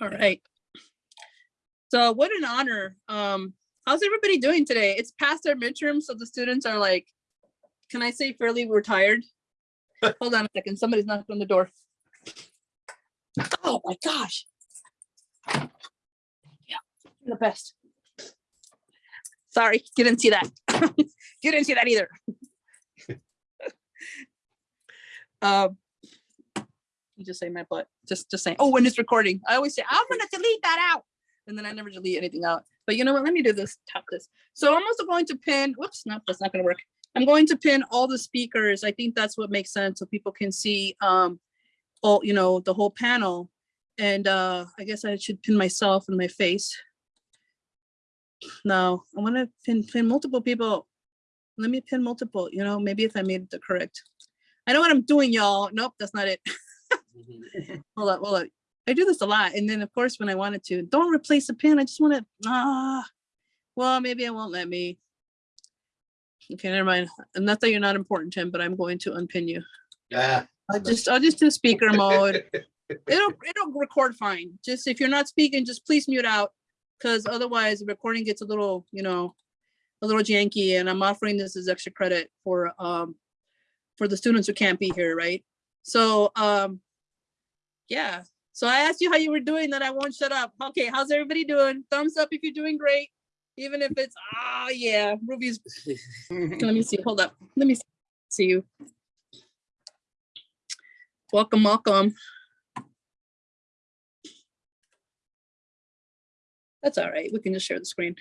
All right. So what an honor. Um, how's everybody doing today? It's past our midterm, so the students are like, can I say fairly retired? Hold on a second, somebody's knocking on the door. Oh my gosh. Yeah, the best. Sorry, you didn't see that. You didn't see that either. Um, you just say my butt, just, just saying, oh, when it's recording, I always say, I'm gonna delete that out. And then I never delete anything out. But you know what, let me do this, tap this. So I'm also going to pin, whoops, no, that's not gonna work. I'm going to pin all the speakers. I think that's what makes sense so people can see um all, you know, the whole panel. And uh I guess I should pin myself and my face. No, I want to pin pin multiple people. Let me pin multiple, you know, maybe if I made the correct. I know what I'm doing, y'all. Nope, that's not it. Hold up, hold up. I do this a lot. And then of course, when I wanted to, don't replace a pin. I just want to, ah, well, maybe it won't let me. Okay, never mind. And Not that you're not important, Tim, but I'm going to unpin you. Yeah. I'll just, I'll just do speaker mode. It'll, it'll record fine. Just if you're not speaking, just please mute out. Cause otherwise the recording gets a little, you know, a little janky and I'm offering this as extra credit for, um, for the students who can't be here, right? So, um, yeah. So I asked you how you were doing, that I won't shut up. Okay, how's everybody doing? Thumbs up if you're doing great. Even if it's, ah, yeah, Ruby's, let me see, hold up. Let me see you. Welcome, welcome. That's all right. We can just share the screen.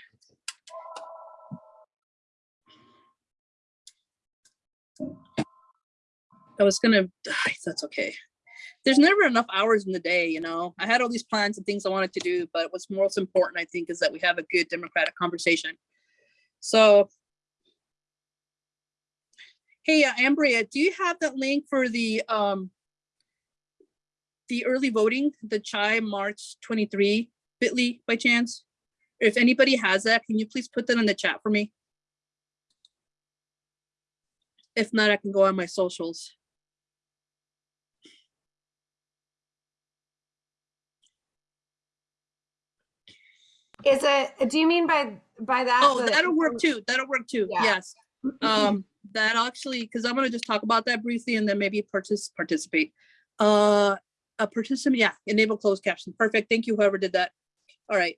I was gonna, that's okay. There's never enough hours in the day, you know? I had all these plans and things I wanted to do, but what's most important, I think, is that we have a good democratic conversation. So. Hey, uh, Ambria, do you have that link for the, um, the early voting, the Chai March 23 bit.ly by chance? If anybody has that, can you please put that in the chat for me? If not, I can go on my socials. Is it, do you mean by, by that? Oh, the- that'll work too. That'll work too. Yeah. Yes. Um, that actually, because I'm gonna just talk about that briefly and then maybe partic- participate. Uh, a participant, yeah, enable closed caption. Perfect. Thank you, whoever did that. All right.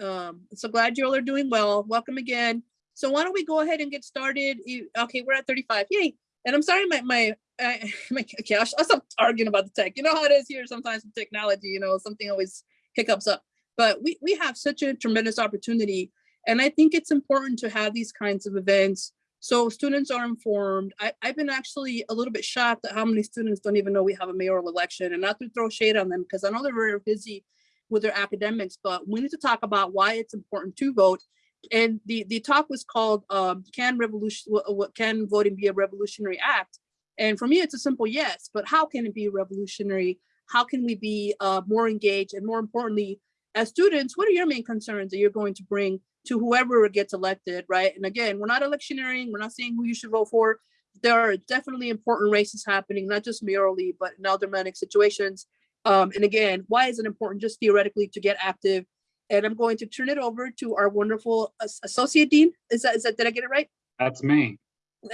Um, so glad you all are doing well. Welcome again. So why don't we go ahead and get started? Okay, we're at 35. Yay. And I'm sorry, my, my, I, my, okay, I'll, I'll stop arguing about the tech. You know how it is here sometimes with technology, you know, something always hiccups up. But we, we have such a tremendous opportunity. And I think it's important to have these kinds of events so students are informed. I, I've been actually a little bit shocked at how many students don't even know we have a mayoral election and not to throw shade on them because I know they're very busy with their academics, but we need to talk about why it's important to vote. And the, the talk was called, um, can revolution, what can voting be a revolutionary act? And for me, it's a simple yes, but how can it be revolutionary? How can we be uh, more engaged? And more importantly, as students, what are your main concerns that you're going to bring to whoever gets elected, right? And again, we're not electioneering, we're not saying who you should vote for. There are definitely important races happening, not just mayorally, but in aldermanic situations. Um, and again, why is it important just theoretically to get active? And I'm going to turn it over to our wonderful associate dean. Is that, is that, did I get it right? That's me.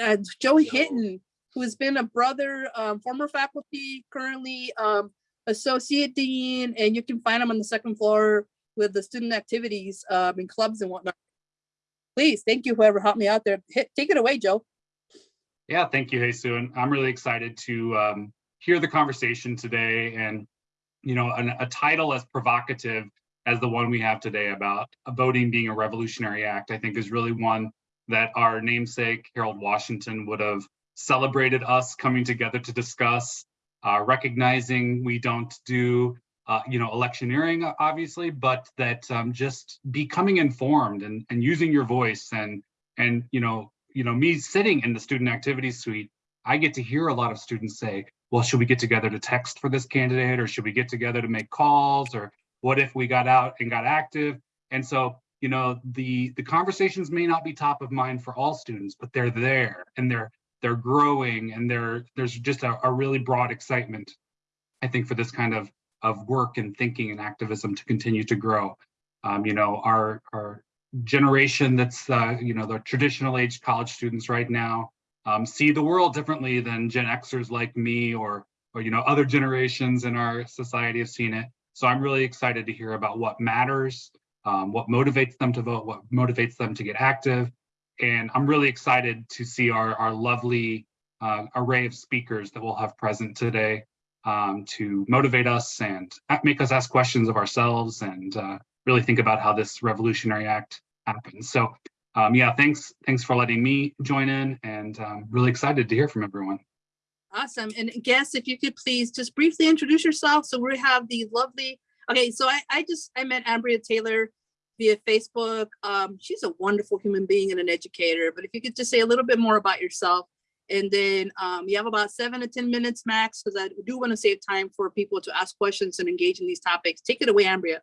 uh, Joe Hinton, who has been a brother, um, former faculty, currently um, associate dean, and you can find them on the second floor with the student activities um, and clubs and whatnot. Please, thank you, whoever helped me out there. Hit, take it away, Joe. Yeah, thank you, Jesus. And I'm really excited to um, hear the conversation today and, you know, an, a title as provocative as the one we have today about voting being a revolutionary act, I think is really one that our namesake Harold Washington would have celebrated us coming together to discuss, uh, recognizing we don't do, uh, you know, electioneering, obviously, but that um, just becoming informed and, and using your voice and, and, you know, you know, me sitting in the student activities suite, I get to hear a lot of students say, well, should we get together to text for this candidate or should we get together to make calls or what if we got out and got active? And so, you know, the the conversations may not be top of mind for all students, but they're there and they're they're growing and they're there's just a, a really broad excitement, I think, for this kind of of work and thinking and activism to continue to grow. Um, you know, our, our generation that's, uh, you know, the traditional age college students right now um, see the world differently than Gen Xers like me or, or, you know, other generations in our society have seen it. So I'm really excited to hear about what matters, um, what motivates them to vote, what motivates them to get active. And I'm really excited to see our, our lovely uh, array of speakers that we'll have present today um, to motivate us and make us ask questions of ourselves and uh, really think about how this revolutionary act happens. So um, yeah, thanks, thanks for letting me join in and um, really excited to hear from everyone. Awesome. And guests, if you could please just briefly introduce yourself. So we have the lovely, okay, so I, I just, I met Ambria Taylor via Facebook. Um, she's a wonderful human being and an educator, but if you could just say a little bit more about yourself. And then um, you have about seven to 10 minutes max, because I do want to save time for people to ask questions and engage in these topics. Take it away, Ambria.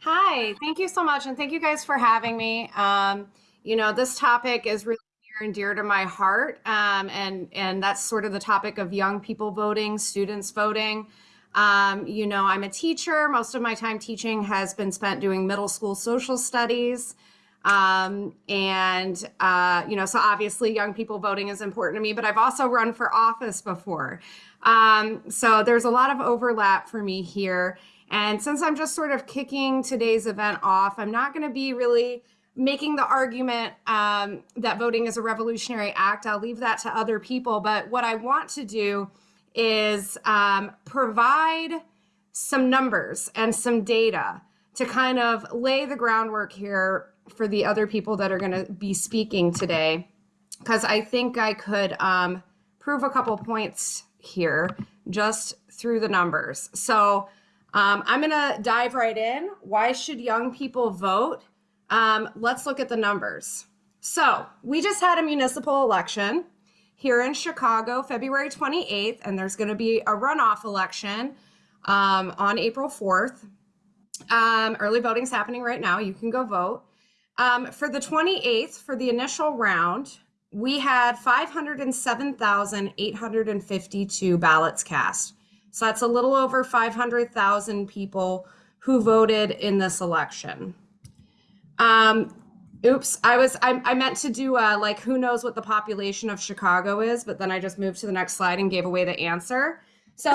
Hi, thank you so much. And thank you guys for having me. Um, you know, this topic is really near and dear to my heart. Um, and, and that's sort of the topic of young people voting, students voting. Um, you know, I'm a teacher. Most of my time teaching has been spent doing middle school social studies. Um, and, uh, you know, so obviously young people voting is important to me, but I've also run for office before. Um, so there's a lot of overlap for me here. And since I'm just sort of kicking today's event off, I'm not going to be really making the argument um, that voting is a revolutionary act. I'll leave that to other people. But what I want to do is um, provide some numbers and some data to kind of lay the groundwork here for the other people that are going to be speaking today, because I think I could um, prove a couple points here just through the numbers. So um, I'm going to dive right in. Why should young people vote? Um, let's look at the numbers. So we just had a municipal election here in Chicago, February 28th, and there's going to be a runoff election um, on April 4th. Um, early voting's happening right now. You can go vote. Um, for the 28th, for the initial round, we had 507,852 ballots cast. So that's a little over 500,000 people who voted in this election. Um, oops, I was I, I meant to do uh, like who knows what the population of Chicago is, but then I just moved to the next slide and gave away the answer. So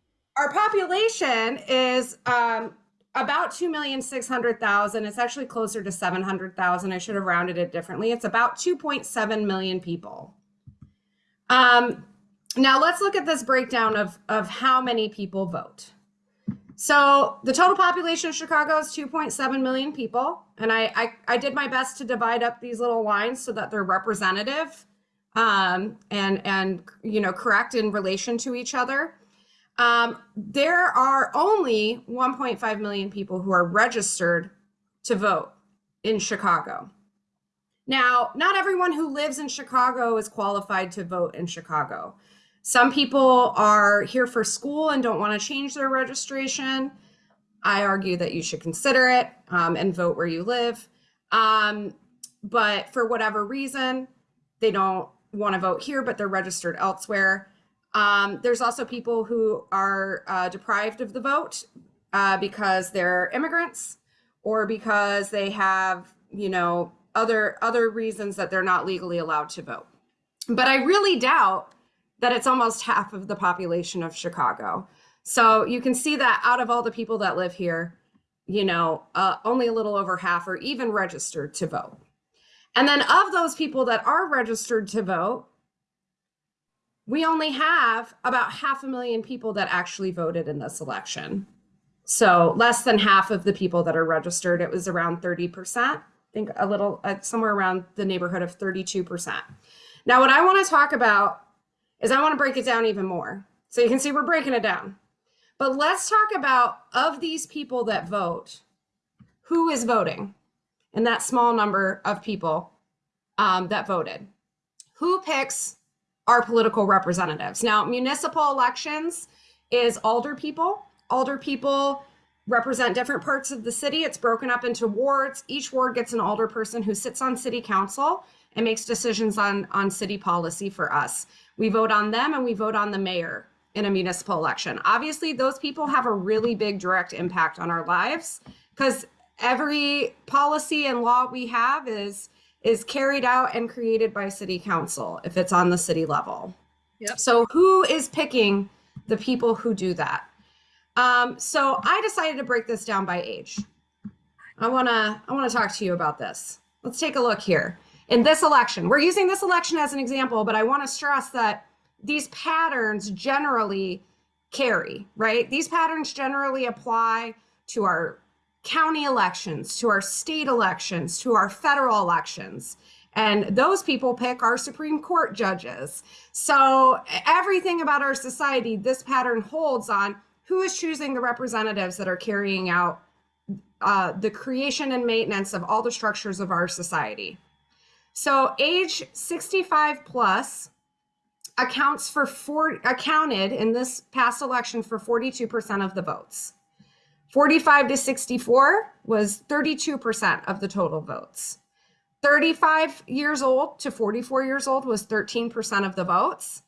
our population is um, about 2,600,000. It's actually closer to 700,000. I should have rounded it differently. It's about 2.7 million people. Um, now let's look at this breakdown of, of how many people vote. So the total population of Chicago is 2.7 million people. And I, I, I, did my best to divide up these little lines so that they're representative um, and, and, you know, correct in relation to each other. Um, there are only 1.5 million people who are registered to vote in Chicago. Now, not everyone who lives in Chicago is qualified to vote in Chicago. Some people are here for school and don't want to change their registration. I argue that you should consider it um, and vote where you live. Um, but for whatever reason, they don't want to vote here, but they're registered elsewhere. Um, there's also people who are uh, deprived of the vote uh, because they're immigrants or because they have, you know, other other reasons that they're not legally allowed to vote. But I really doubt that it's almost half of the population of Chicago. So you can see that out of all the people that live here, you know, uh, only a little over half are even registered to vote. And then of those people that are registered to vote, we only have about half a million people that actually voted in this election. So less than half of the people that are registered, it was around 30%, I think a little, uh, somewhere around the neighborhood of 32%. Now, what I want to talk about is I want to break it down even more. So you can see we're breaking it down. But let's talk about of these people that vote, who is voting And that small number of people um, that voted? Who picks our political representatives? Now, municipal elections is alder people. Alder people represent different parts of the city. It's broken up into wards. Each ward gets an alder person who sits on city council and makes decisions on, on city policy for us. We vote on them and we vote on the mayor in a municipal election. Obviously, those people have a really big direct impact on our lives because every policy and law we have is is carried out and created by city council if it's on the city level. Yep. So who is picking the people who do that? Um, so I decided to break this down by age. I wanna I wanna talk to you about this. Let's take a look here. In this election, we're using this election as an example, but I want to stress that these patterns generally carry, right? These patterns generally apply to our county elections, to our state elections, to our federal elections. And those people pick our Supreme Court judges. So everything about our society, this pattern holds on who is choosing the representatives that are carrying out uh, the creation and maintenance of all the structures of our society. So age 65 plus accounts for four accounted in this past election for 42% of the votes. 45 to 64 was 32% of the total votes. 35 years old to 44 years old was 13% of the votes.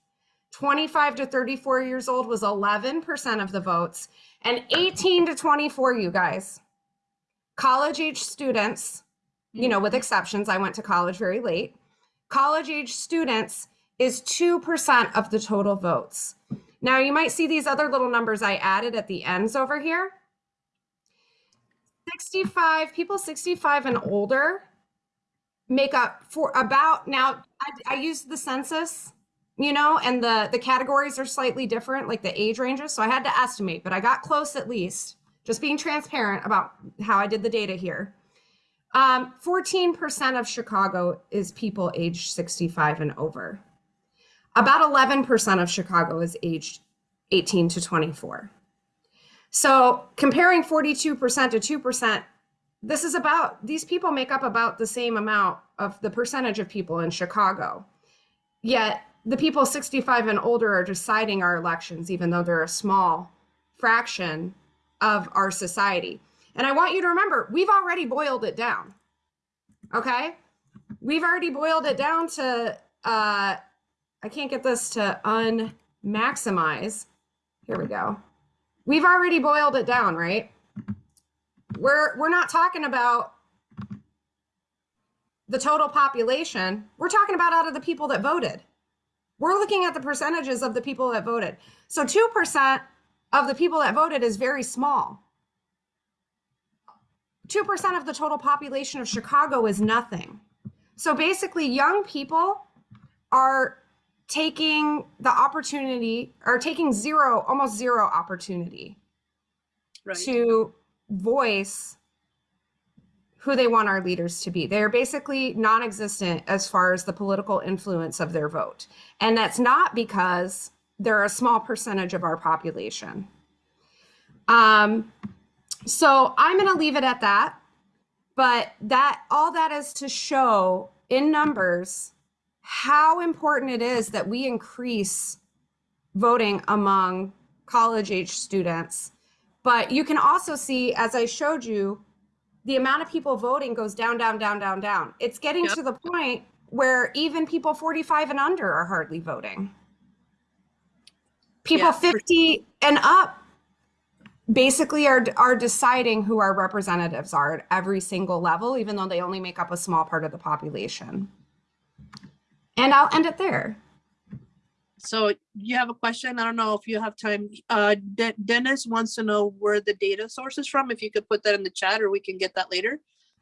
25 to 34 years old was 11% of the votes. And 18 to 24, you guys, college age students, you know, with mm-hmm. exceptions, I went to college very late. College age students is 2% of the total votes. Now, you might see these other little numbers I added at the ends over here. 65, people 65 and older make up for about, now, I, I used the census, you know, and the, the categories are slightly different, like the age ranges. So I had to estimate, but I got close at least, just being transparent about how I did the data here. Um, 14% of Chicago is people aged 65 and over. About 11% of Chicago is aged 18 to 24. So comparing 42% to 2%, this is about, these people make up about the same amount of the percentage of people in Chicago. Yet the people 65 and older are deciding our elections, even though they're a small fraction of our society. And I want you to remember, we've already boiled it down. Okay? We've already boiled it down to, uh, I can't get this to unmaximize. Here we go. We've already boiled it down, right? We're, we're not talking about the total population. We're talking about out of the people that voted. We're looking at the percentages of the people that voted. So 2% of the people that voted is very small. 2% of the total population of Chicago is nothing. So basically, young people are taking the opportunity, or taking zero, almost zero opportunity Right. to voice who they want our leaders to be. They're basically non existent as far as the political influence of their vote. And that's not because they're a small percentage of our population. Um, so I'm going to leave it at that. But that all that is to show in numbers how important it is that we increase voting among college age students. But you can also see, as I showed you, the amount of people voting goes down, down, down, down, down. It's getting Yep. to the point where even people 45 and under are hardly voting. People Yeah, for- 50 and up basically are are deciding who our representatives are at every single level, even though they only make up a small part of the population. And I'll end it there. So you have a question? I don't know if you have time. Uh, De- Dennis wants to know where the data source is from. If you could put that in the chat or we can get that later.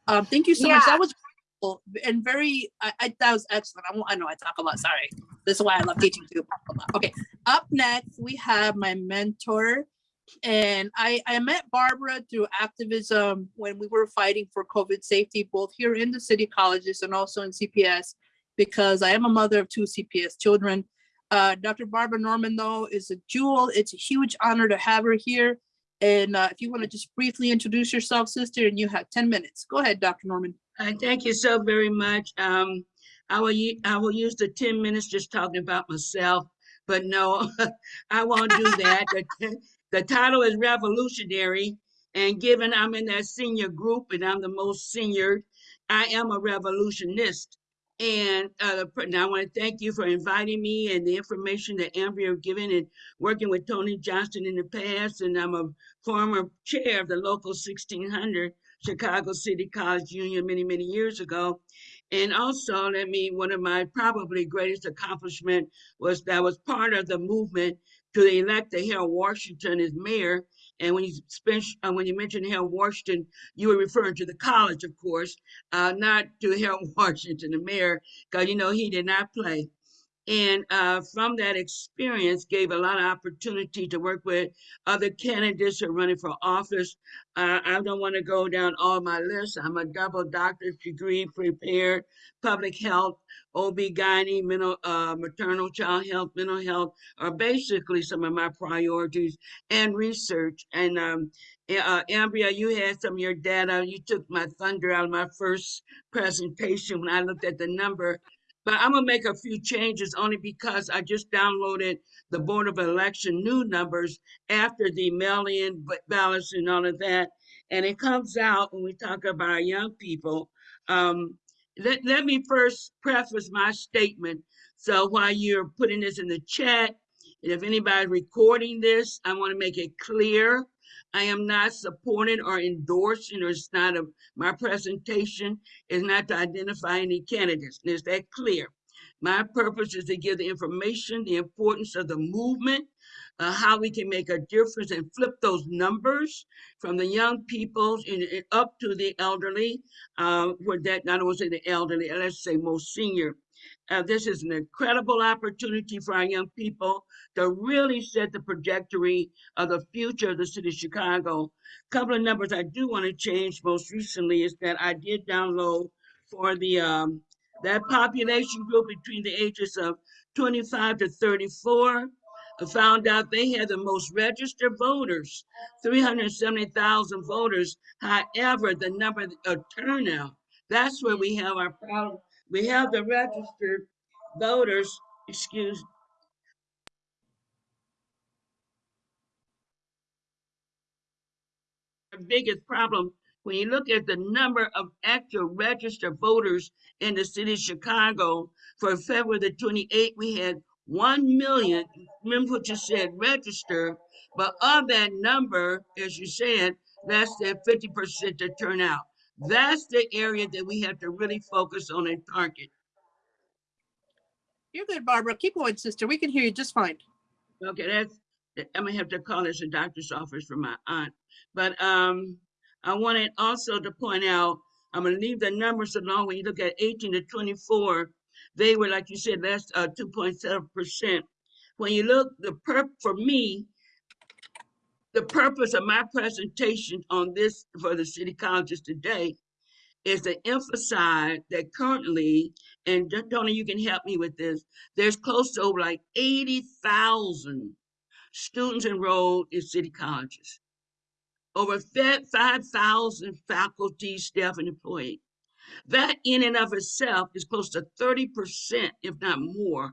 Um, thank you so much. That was wonderful and very, I, I, that was excellent. I, I know I talk a lot, sorry. This is why I love teaching too. talk a lot. Okay, up next, we have my mentor. And I, I met Barbara through activism when we were fighting for COVID safety, both here in the city colleges and also in CPS, because I am a mother of two CPS children. Uh, Dr. Barbara Norman, though, is a jewel. It's a huge honor to have her here. And uh, if you want to just briefly introduce yourself, sister, and you have 10 minutes. Go ahead, Dr. Norman. Uh, thank you so very much. Um, I will, I will use the ten minutes just talking about myself, but no, I won't do that. The, title is revolutionary, and given I'm in that senior group and I'm the most senior, I am a revolutionist. And uh, now I want to thank you for inviting me and the information that Ambria given and working with Tony Johnston in the past. And I'm a former chair of the local 1600 Chicago City College Union many, many years ago. And also, let me, one of my probably greatest accomplishment was that was part of the movement to elect the Harold Washington as mayor. And when you spent, uh, when you mentioned Harold Washington, you were referring to the college, of course, uh, not to Harold Washington, the mayor, because you know he did not play. And uh, from that experience, gave a lot of opportunity to work with other candidates who are running for office. Uh, I don't want to go down all my lists. I'm a double doctorate degree prepared, public health, OB-GYN, mental, uh, maternal child health, mental health are basically some of my priorities and research. And um, uh, Ambria, you had some of your data. You took my thunder out of my first presentation when I looked at the number. But I'm gonna make a few changes only because I just downloaded the Board of Election new numbers after the mail-in ba- ballots and all of that. And it comes out when we talk about our young people. Um, let, let me first preface my statement. So while you're putting this in the chat, and if anybody's recording this, I want to make it clear. I am not supporting or endorsing, or it's not a, my presentation is not to identify any candidates. Is that clear? My purpose is to give the information, the importance of the movement, uh, how we can make a difference and flip those numbers from the young people up to the elderly. Uh, with that, I don't want to say the elderly, let's say most senior. Uh, this is an incredible opportunity for our young people to really set the trajectory of the future of the city of Chicago. A couple of numbers I do want to change most recently is that I did download for the um, that population group between the ages of 25 to 34. Found out they had the most registered voters, 370,000 voters. However, the number of turnout, that's where we have our problem. We have the registered voters, excuse the biggest problem when you look at the number of actual registered voters in the city of Chicago for February the 28th, we had 1 million. Remember what you said, register, but of that number, as you said, less than 50% to turn out. That's the area that we have to really focus on and target. You're good, Barbara. Keep going, sister. We can hear you just fine. Okay, that's, I'm gonna have to call this a doctor's office for my aunt. But, um, I wanted also to point out, I'm gonna leave the numbers alone. When you look at eighteen to twenty-four, they were, like you said, that's, uh, two point seven percent. When you look, the perp, for me, the purpose of my presentation on this for the city colleges today is to emphasize that currently, and Tony, you can help me with this, there's close to over like eighty thousand students enrolled in city colleges. Over five thousand faculty, staff, and employees. That in and of itself is close to thirty percent, if not more,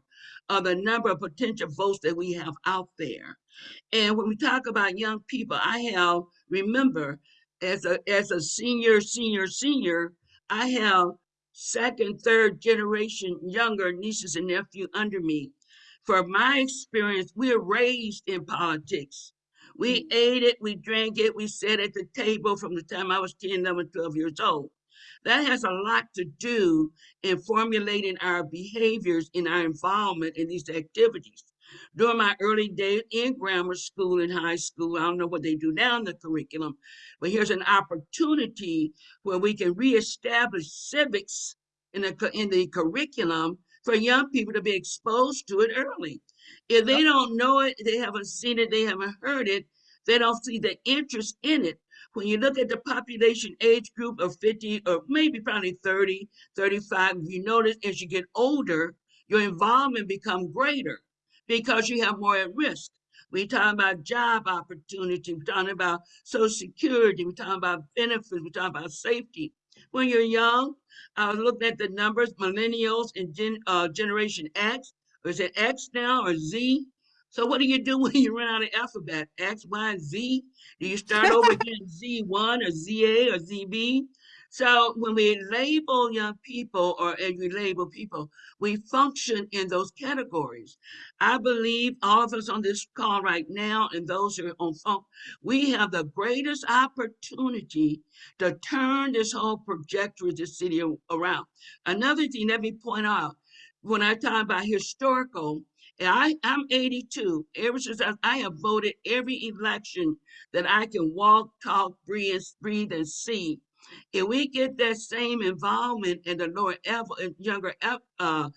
of the number of potential votes that we have out there. And when we talk about young people, I have, remember, as a as a senior, senior, senior, I have second, third generation younger nieces and nephew under me. From my experience, we are raised in politics. We mm-hmm. ate it, we drank it, we sat at the table from the time I was 10, 11, 12 years old. That has a lot to do in formulating our behaviors in our involvement in these activities. During my early days in grammar school and high school, I don't know what they do now in the curriculum, but here's an opportunity where we can reestablish civics in the, in the curriculum for young people to be exposed to it early. If they don't know it, they haven't seen it, they haven't heard it, they don't see the interest in it. When you look at the population age group of 50 or maybe probably 30, 35, you notice as you get older, your involvement become greater because you have more at risk. We talk about job opportunity, we're talking about social security, we're talking about benefits, we're talking about safety. When you're young, I was looking at the numbers, millennials and gen, uh, generation X, or is it X now or Z? So what do you do when you run out of alphabet? X, Y, and Z? Do you start over again Z1 or ZA or ZB? So when we label young people or and we label people, we function in those categories. I believe all of us on this call right now and those who are on phone, we have the greatest opportunity to turn this whole trajectory of the city around. Another thing, let me point out, when I talk about historical, I, I'm 82. Ever since I, I have voted every election that I can walk, talk, breathe, and- breathe, and see. If we get that same involvement in the lower ever, younger uh,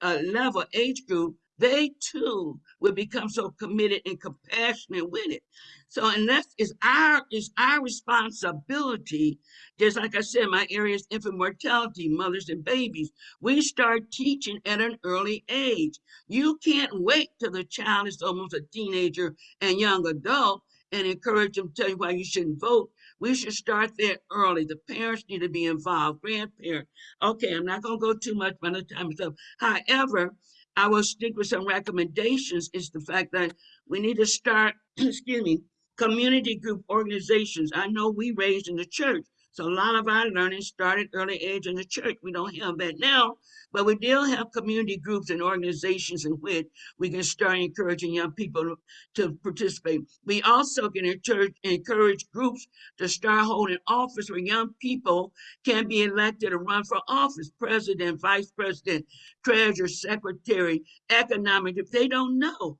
uh, level age group, they too will become so committed and compassionate with it. So unless it's our it's our responsibility, just like I said, my area is infant mortality, mothers and babies. We start teaching at an early age. You can't wait till the child is almost a teenager and young adult and encourage them, to tell you why you shouldn't vote. We should start there early. The parents need to be involved, grandparents. Okay, I'm not gonna go too much by the time it's up. However, I will stick with some recommendations is the fact that we need to start, excuse me, community group organizations. I know we raised in the church. So a lot of our learning started early age in the church. We don't have that now, but we still have community groups and organizations in which we can start encouraging young people to participate. We also can encourage, encourage groups to start holding office where young people can be elected or run for office, president, vice president, treasurer, secretary, economic, if they don't know.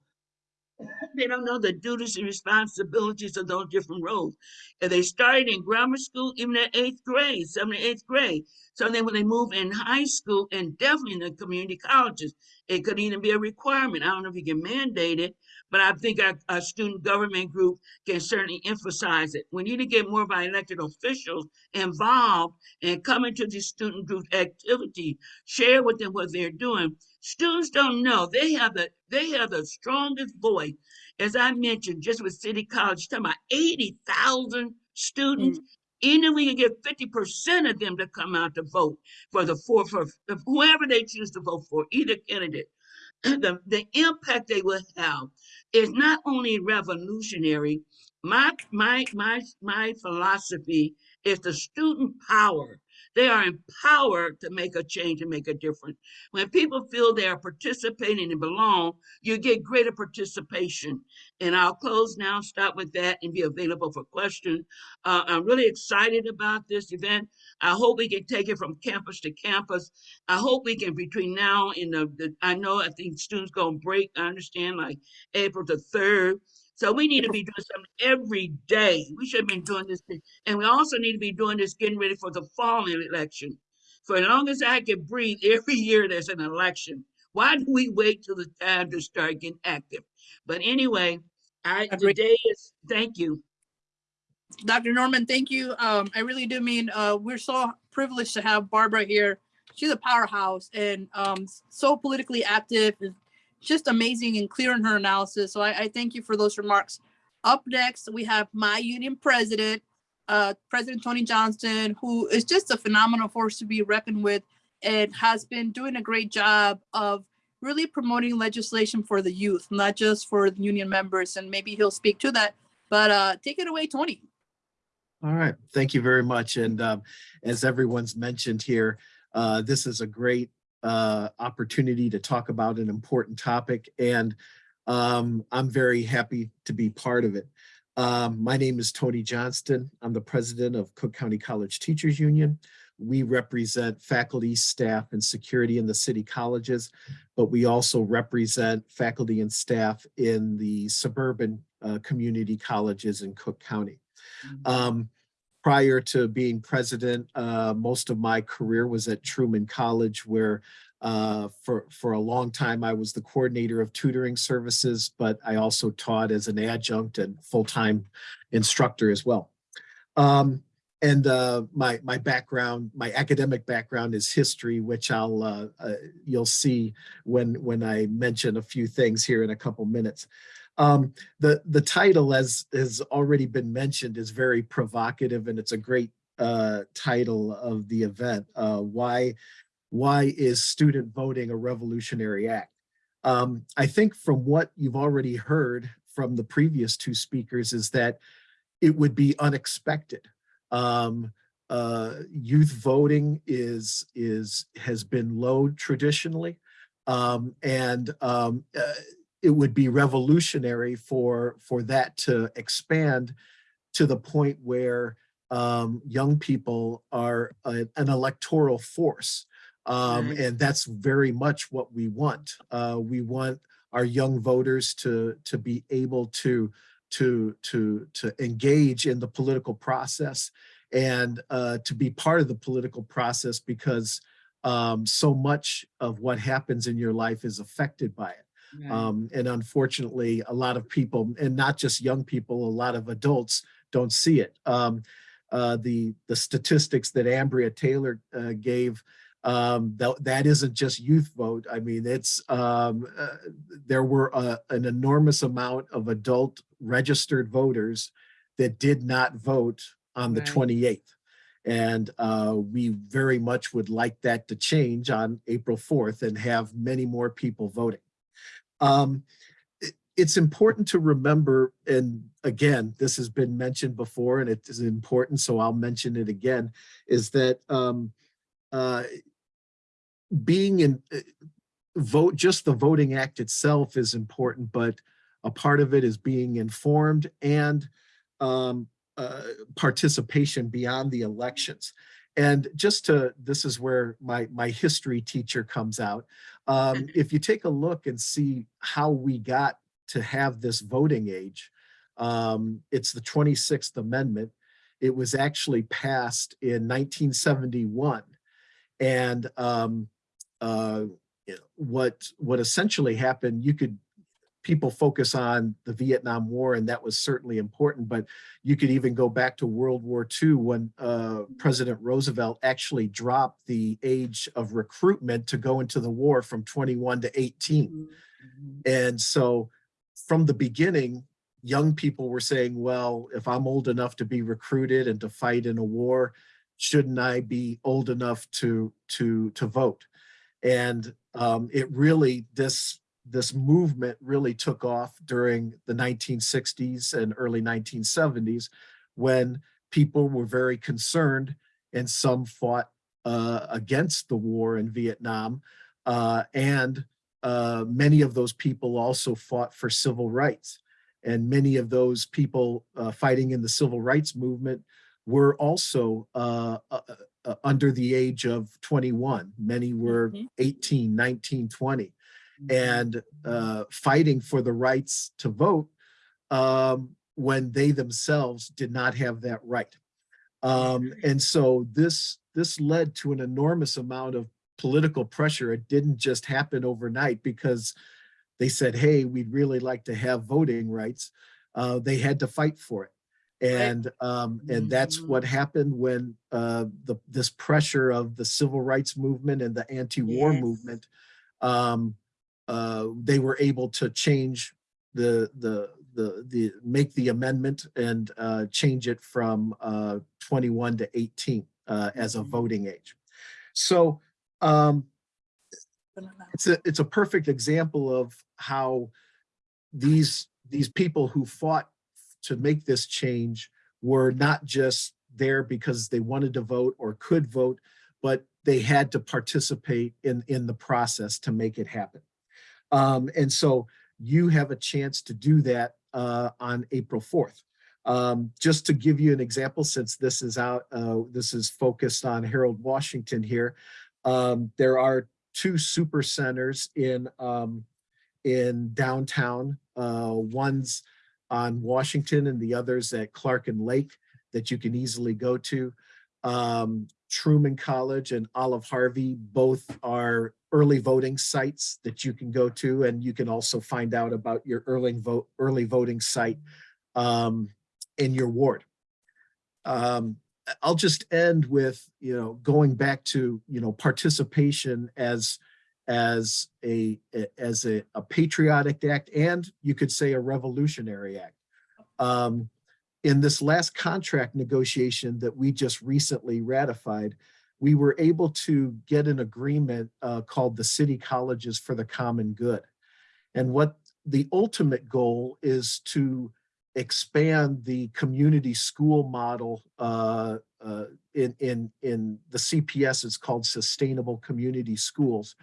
They don't know the duties and responsibilities of those different roles. And they started in grammar school, even at eighth grade, seventh, and eighth grade. So then when they move in high school and definitely in the community colleges, it could even be a requirement. I don't know if you can mandate it, but I think our, our student government group can certainly emphasize it. We need to get more of our elected officials involved and come into the student group activity, share with them what they're doing. Students don't know, they have the, they have the strongest voice. As I mentioned, just with City College, talking about eighty thousand students. Mm. Even if we can get fifty percent of them to come out to vote for the four, for whoever they choose to vote for, either candidate, the, the impact they will have is not only revolutionary. My, my, my, my philosophy is the student power. They are empowered to make a change and make a difference. When people feel they are participating and belong, you get greater participation. And I'll close now, stop with that and be available for questions. Uh, I'm really excited about this event. I hope we can take it from campus to campus. I hope we can between now and the, the I know I think students gonna break, I understand like April the third. So we need to be doing something every day. We should have been doing this. thing. And we also need to be doing this, getting ready for the fall election. For as long as I can breathe, every year there's an election. Why do we wait till the time to start getting active? But anyway, I, Agreed. today is, thank you. Dr. Norman, thank you. Um, I really do mean, uh, we're so privileged to have Barbara here. She's a powerhouse and, um, so politically active, just amazing and clear in her analysis. So I, I thank you for those remarks. Up next, we have my union president, uh, President Tony Johnston, who is just a phenomenal force to be reckoned with and has been doing a great job of really promoting legislation for the youth, not just for the union members. And maybe he'll speak to that. But, uh, take it away, Tony. All right, thank you very much. And um, as everyone's mentioned here, uh, this is a great uh, opportunity to talk about an important topic, and um, I'm very happy to be part of it. Um, my name is Tony Johnston. I'm the president of Cook County College Teachers Union. We represent faculty, staff, and security in the city colleges, but we also represent faculty and staff in the suburban uh, community colleges in Cook County. Um, prior to being president, uh, most of my career was at Truman College where uh, for, for a long time I was the coordinator of tutoring services, but I also taught as an adjunct and full-time instructor as well. Um, and uh, my, my background, my academic background is history, which I'll, uh, uh, you'll see when, when I mention a few things here in a couple minutes. Um, the, the title, as has already been mentioned, is very provocative and it's a great uh, title of the event. Uh, why, why is student voting a revolutionary act? Um, I think from what you've already heard from the previous two speakers is that it would be unexpected. Um, uh, youth voting is, is, has been low traditionally. Um, and, um, uh, it would be revolutionary for, for that to expand to the point where, um, young people are a- an electoral force. Um, Right. and that's very much what we want. Uh, we want our young voters to, to be able to, to, to, to engage in the political process and uh, to be part of the political process because um, so much of what happens in your life is affected by it. Right. Um, and unfortunately, a lot of people, and not just young people, a lot of adults don't see it. Um, uh, the the statistics that Ambria Taylor uh, gave, um, that that isn't just youth vote. I mean, it's um, uh, there were uh, an enormous amount of adult registered voters that did not vote on the Right. 28th. And uh, we very much would like that to change on April 4th and have many more people voting. Um, it- it's important to remember, and again, this has been mentioned before and it is important, so I'll mention it again, is that um, uh, being in uh, vote, just the voting act itself is important, but a part of it is being informed and um, uh, participation beyond the elections. And just to, this is where my, my history teacher comes out. Um, if you take a look and see how we got to have this voting age, um, it's the 26th Amendment. It was actually passed in 1971. And um, uh, what, what essentially happened, you could, people focus on the Vietnam War and that was certainly important, but you could even go back to World War II when uh, President Roosevelt actually dropped the age of recruitment to go into the war from 21 to 18. Mhm. And so from the beginning, young people were saying, well, if I'm old enough to be recruited and to fight in a war, shouldn't I be old enough to, to, to vote? And um, it really, this, this movement really took off during the 1960s and early 1970s when people were very concerned and some fought uh, against the war in Vietnam. Uh, and uh, many of those people also fought for civil rights. And many of those people uh, fighting in the civil rights movement were also uh, uh, uh, under the age of 21. Many were Mhm. 18, 19, 20 Mm-hmm. And uh, fighting for the rights to vote um, when they themselves did not have that right. Um, and so this this led to an enormous amount of political pressure. It didn't just happen overnight because they said, "Hey, we'd really like to have voting rights." Uh, they had to fight for it, and um, and that's Mhm. what happened when uh, the this pressure of the civil rights movement and the anti-war Yes. movement um, uh, they were able to change the, the, the, the, make the amendment and uh, change it from uh, 21 to 18 uh, as a Mhm. voting age. So um, it's a, it's a perfect example of how these, these people who fought to make this change were not just there because they wanted to vote or could vote, but they had to participate in, in the process to make it happen. Um, and so you have a chance to do that uh, on April 4th. Um, just to give you an example, since this is out, uh, this is focused on Harold Washington here. Um, there are two super centers in um, in downtown. Uh, one's on Washington and the others at Clark and Lake that you can easily go to. Um, Truman College and Olive Harvey both are early voting sites that you can go to, and you can also find out about your early vote early voting site um, in your ward. Um, I'll just end with you know going back to you know participation as as a as a, a patriotic act and you could say a revolutionary act. Um, in this last contract negotiation that we just recently ratified, we were able to get an agreement uh, called the City Colleges for the Common Good. And what the ultimate goal is to expand the community school model uh, uh, in, in, in the CPS, it's called Sustainable Community Schools.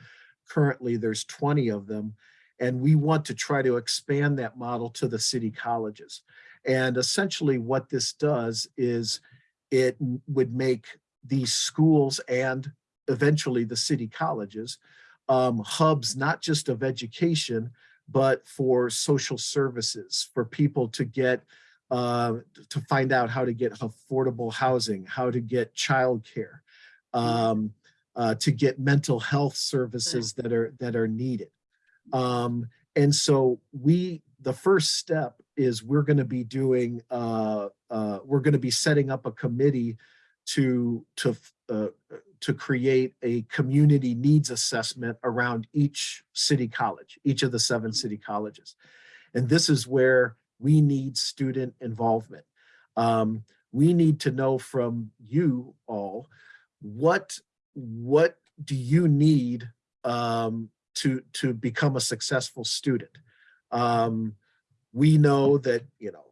Currently, there's 20 of them. And we want to try to expand that model to the city colleges. And essentially what this does is it would make these schools and eventually the city colleges um, hubs, not just of education, but for social services, for people to get, uh, to find out how to get affordable housing, how to get childcare, um, uh, to get mental health services that are, that are needed. Um, and so we, the first step is we're going to be doing, uh, uh, we're going to be setting up a committee to, to, uh, to create a community needs assessment around each city college, each of the seven city colleges. And this is where we need student involvement. Um, we need to know from you all, what, what do you need um, to, to become a successful student? Um, we know that, you know,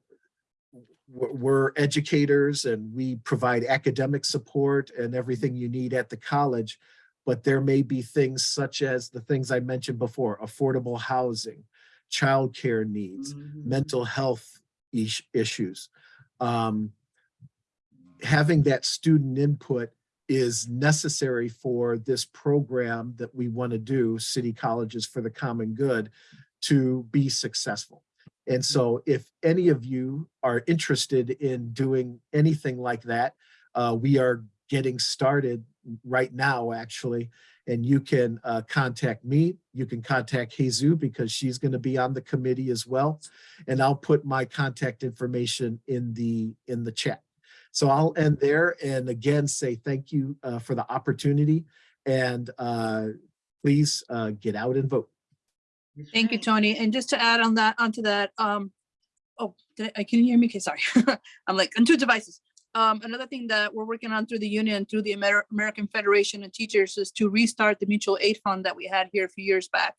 we're educators and we provide academic support and everything you need at the college. But there may be things such as the things I mentioned before, affordable housing, childcare needs, Mhm. mental health is- issues. Um, having that student input is necessary for this program that we want to do, City Colleges for the Common Good, to be successful. And so if any of you are interested in doing anything like that, uh, we are getting started right now, actually. And you can uh, contact me. You can contact Jesus because she's going to be on the committee as well. And I'll put my contact information in the in the chat. So I'll end there and again say thank you uh, for the opportunity and uh, please uh, get out and vote. Thank you. Tony. And just to add on that, onto that, um, oh, did I, can you hear me? Okay, sorry. I'm like on two devices. Um, another thing that we're working on through the union, through the Amer- American Federation of Teachers is to restart the mutual aid fund that we had here a few years back.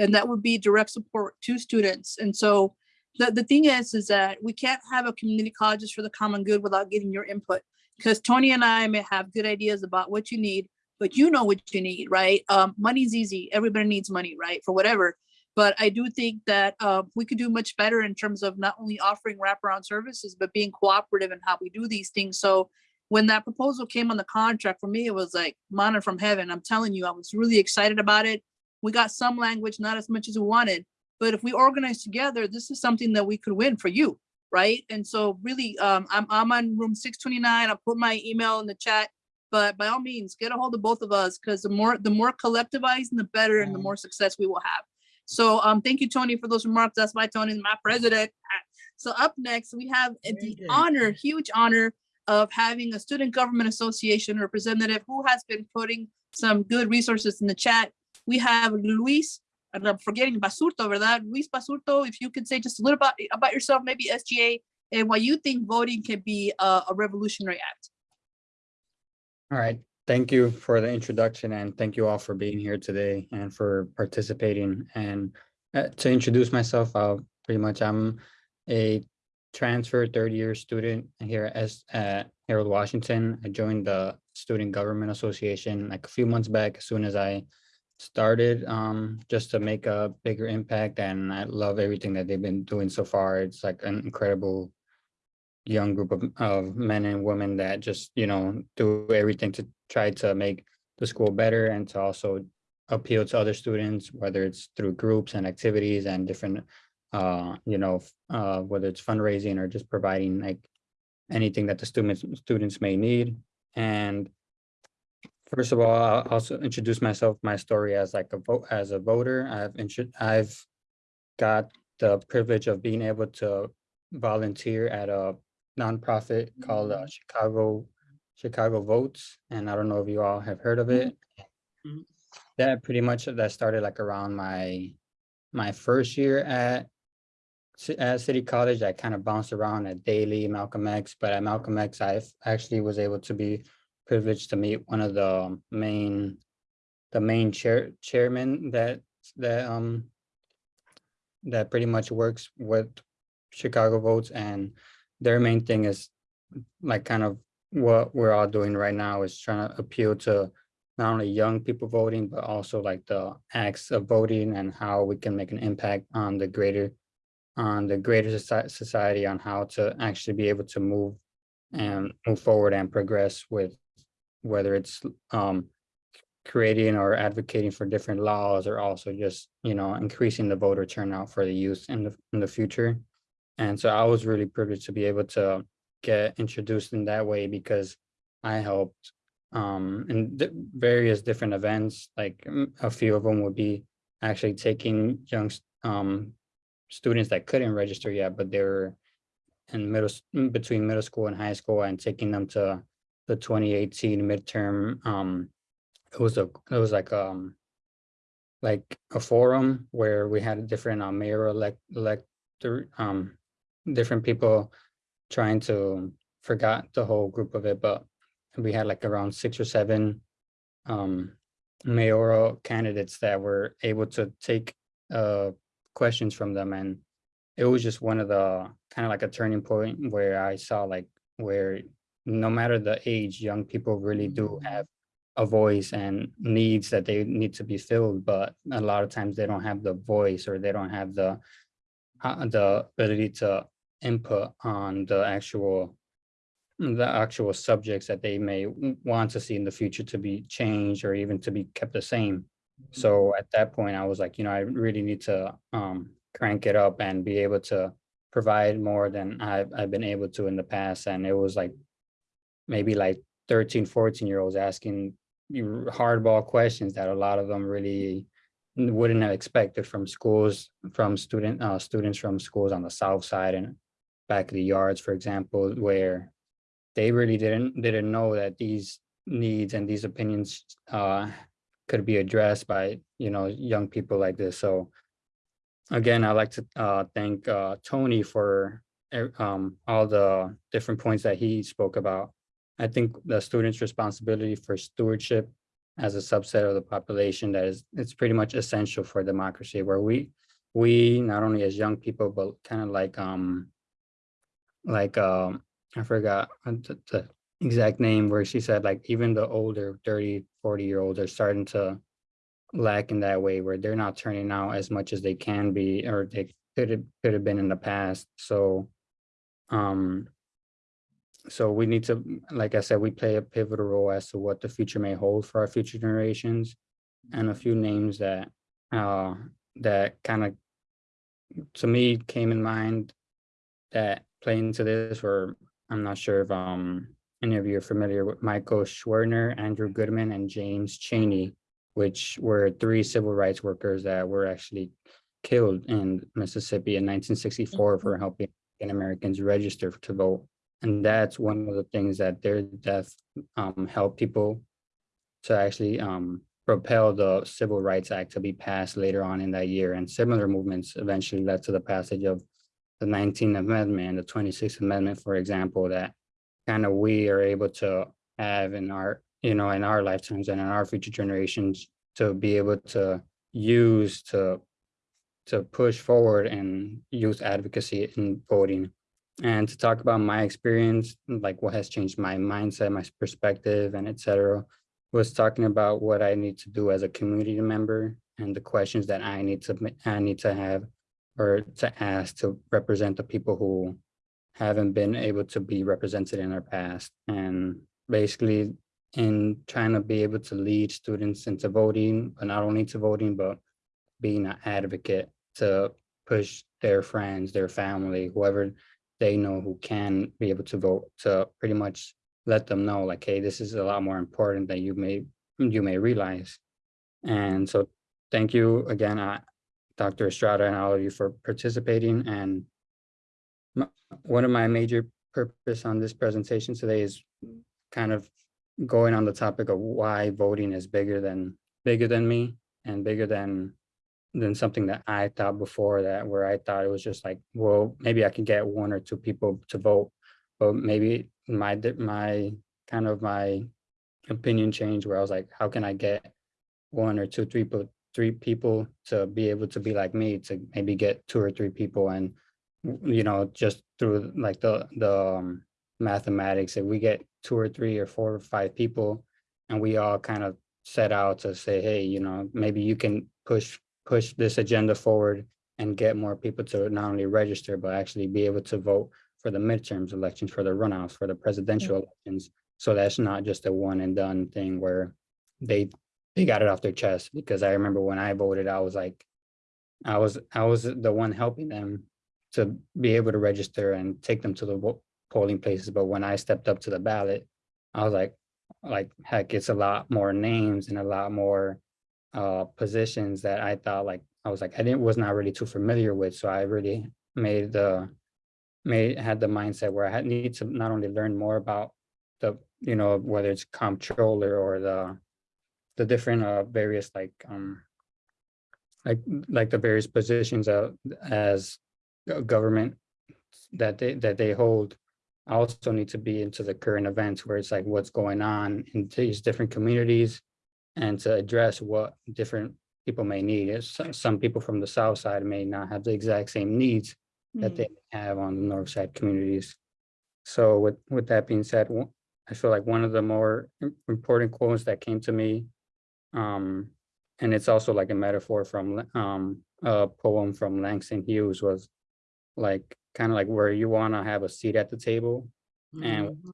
And that would be direct support to students. And so the, the thing is, is that we can't have a community colleges for the common good without getting your input. Because Tony and I may have good ideas about what you need, but you know what you need, right? Um, money's easy. Everybody needs money, right? For whatever. But I do think that uh, we could do much better in terms of not only offering wraparound services, but being cooperative in how we do these things. So when that proposal came on the contract, for me, it was like manna from heaven. I'm telling you, I was really excited about it. We got some language, not as much as we wanted. But if we organize together, this is something that we could win for you, right? And so really, um, I'm, I'm on room 629. I'll put my email in the chat. But by all means, get a hold of both of us because the more the more collectivized and the better and the more success we will have. So um, thank you, Tony, for those remarks. That's why Tony's my president. So up next, we have the honor, huge honor of having a Student Government Association representative who has been putting some good resources in the chat. We have Luis, and I'm forgetting Basurto over that. Luis Basurto, if you could say just a little about, about yourself, maybe SGA, and why you think voting can be a, a revolutionary act. All right, thank you for the introduction and thank you all for being here today and for participating. And uh, to introduce myself, uh, pretty much I'm a transfer third year student here at Harold Washington. I joined the Student Government Association like a few months back as soon as I started um, just to make a bigger impact and I love everything that they've been doing so far. It's like an incredible young group of, of men and women that just, you know, do everything to try to make the school better and to also appeal to other students, whether it's through groups and activities and different, uh, you know, uh, whether it's fundraising or just providing like anything that the students, students may need. And first of all, I'll also introduce myself, my story as like a vote, as a voter. I've, I've got the privilege of being able to volunteer at a nonprofit called uh, Chicago Chicago Votes, and I don't know if you all have heard of it. Mhm. That pretty much that started like around my my first year at at City College. I kind of bounced around at Daley, Malcolm X, but at Malcolm X, I actually was able to be privileged to meet one of the main the main chair chairman that that um that pretty much works with Chicago votes and their main thing is like kind of what we're all doing right now is trying to appeal to not only young people voting, but also like the acts of voting and how we can make an impact on the greater on the greater society on how to actually be able to move and move forward and progress with whether it's um creating or advocating for different laws or also just, you know, increasing the voter turnout for the youth in the in the future. And so I was really privileged to be able to get introduced in that way because I helped um in di- various different events, like mm, a few of them would be actually taking young um students that couldn't register yet, but they were in middle, between middle school and high school and taking them to the twenty eighteen midterm um it was a it was like um like a forum where we had a different uh, mayor elect elector um different people trying to forgot the whole group of it, but we had like around six or seven um mayoral candidates that were able to take uh questions from them and it was just one of the kind of like a turning point where I saw like where no matter the age, young people really do have a voice and needs that they need to be filled, but a lot of times they don't have the voice or they don't have the uh, the ability to input on the actual the actual subjects that they may want to see in the future to be changed or even to be kept the same. So at that point, I was like, you know, I really need to um crank it up and be able to provide more than I've I've been able to in the past. And it was like maybe like 13, 14 year olds asking hardball questions that a lot of them really wouldn't have expected from schools, from student uh students from schools on the south side and back of the yards, for example, where they really didn't didn't know that these needs and these opinions uh could be addressed by, you know, young people like this. So again, I'd like to uh thank uh Tony for um all the different points that he spoke about. I think the students' responsibility for stewardship as a subset of the population that is, it's pretty much essential for democracy where we, we, not only as young people, but kind of like, um, like, um, I forgot uh, the, the exact name where she said like even the older 30, 40 year olds are starting to lack in that way where they're not turning out as much as they can be or they could have, could have been in the past. So, um, so we need to, like I said, we play a pivotal role as to what the future may hold for our future generations. And a few names that, uh, that kind of, to me, came in mind that play into this, or I'm not sure if, um, any of you are familiar with Michael Schwerner, Andrew Goodman, and James Cheney, which were three civil rights workers that were actually killed in Mississippi in nineteen sixty-four for helping African Americans register to vote. And that's one of the things that their death um helped people to actually um propel the Civil Rights Act to be passed later on in that year. And similar movements eventually led to the passage of the 19th Amendment the 26th Amendment, for example, that kind of we are able to have in our, you know, in our lifetimes and in our future generations to be able to use to to push forward in youth advocacy in voting and to talk about my experience, like what has changed my mindset, my perspective, and etc. was talking about what I need to do as a community member and the questions that I need to, I need to have or to ask to represent the people who haven't been able to be represented in our past. And basically in trying to be able to lead students into voting, but not only to voting, but being an advocate to push their friends, their family, whoever they know who can be able to vote to pretty much let them know like, hey, this is a lot more important than you may you may realize. And so thank you again, uh, Dr. Estrada and all of you for participating. And m- one of my major purpose on this presentation today is kind of going on the topic of why voting is bigger than bigger than me and bigger than than something that I thought before that where I thought it was just like, well, maybe I can get one or two people to vote, but maybe my my kind of my opinion changed where I was like, how can I get one or two, three people, three people to be able to be like me to maybe get two or three people and you know just through like the the um, mathematics. If we get two or three or four or five people and we all kind of set out to say, hey, you know, maybe you can push, push this agenda forward and get more people to not only register, but actually be able to vote for the midterms elections, for the runoffs, for the presidential elections. So that's not just a one and done thing where they, they got it off their chest. Because I remember when I voted, I was like, I was, I was the one helping them to be able to register and take them to the polling places. But when I stepped up to the ballot, I was like, like, heck, it's a lot more names and a lot more uh positions that I thought like, I was like, I didn't, was not really too familiar with. So I really made the made, had the mindset where I had need to not only learn more about the, you know, whether it's comptroller or the the different uh various like um like like the various positions uh as government that they that they hold. Also need to be into the current events where it's like what's going on in these different communities and to address what different people may need. It's Some, some people from the south side may not have the exact same needs that Mm. they have on the north side communities. So with, with that being said, I feel like one of the more important quotes that came to me, um, and it's also like a metaphor from, um, a poem from Langston Hughes was like, kind of like where you want to have a seat at the table. And Mhm.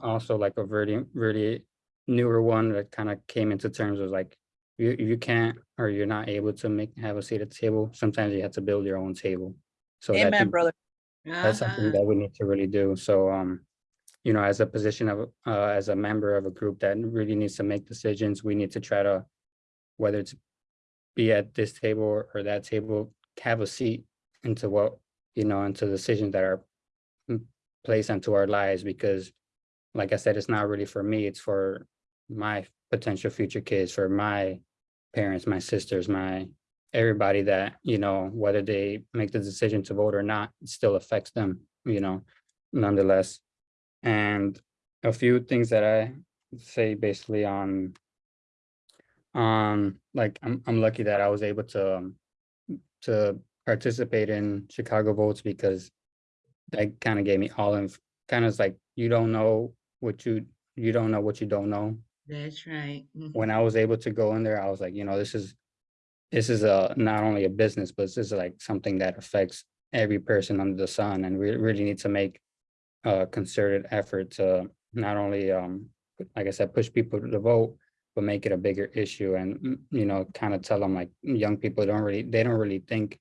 Also like a very, really newer one that kind of came into terms of like, you, you can't, or you're not able to make, have a seat at the table. Sometimes you have to build your own table. So that Amen, could- brother. that's something Uh-huh. that we need to really do. So, um, you know, as a position of, uh, as a member of a group that really needs to make decisions, we need to try to, whether it's be at this table or that table, have a seat into what, you know, into decisions that are mm, placed onto our lives, because like I said, it's not really for me, it's for my potential future kids, for my parents, my sisters, my, everybody that, you know, whether they make the decision to vote or not, it still affects them, you know, nonetheless. And a few things that I say basically on um, like, I'm, I'm lucky that I was able to, um, to participate in Chicago votes because that kind of gave me all in, kind of like, you don't know what you, you don't know what you don't know That's right. Mhm. when I was able to go in there, I was like, you know, this is, this is a, not only a business, but this is like something that affects every person under the sun, and we really need to make a concerted effort to not only, um, like I said, push people to vote, but make it a bigger issue and, mm, you know, kind of tell them like, young people don't really, they don't really think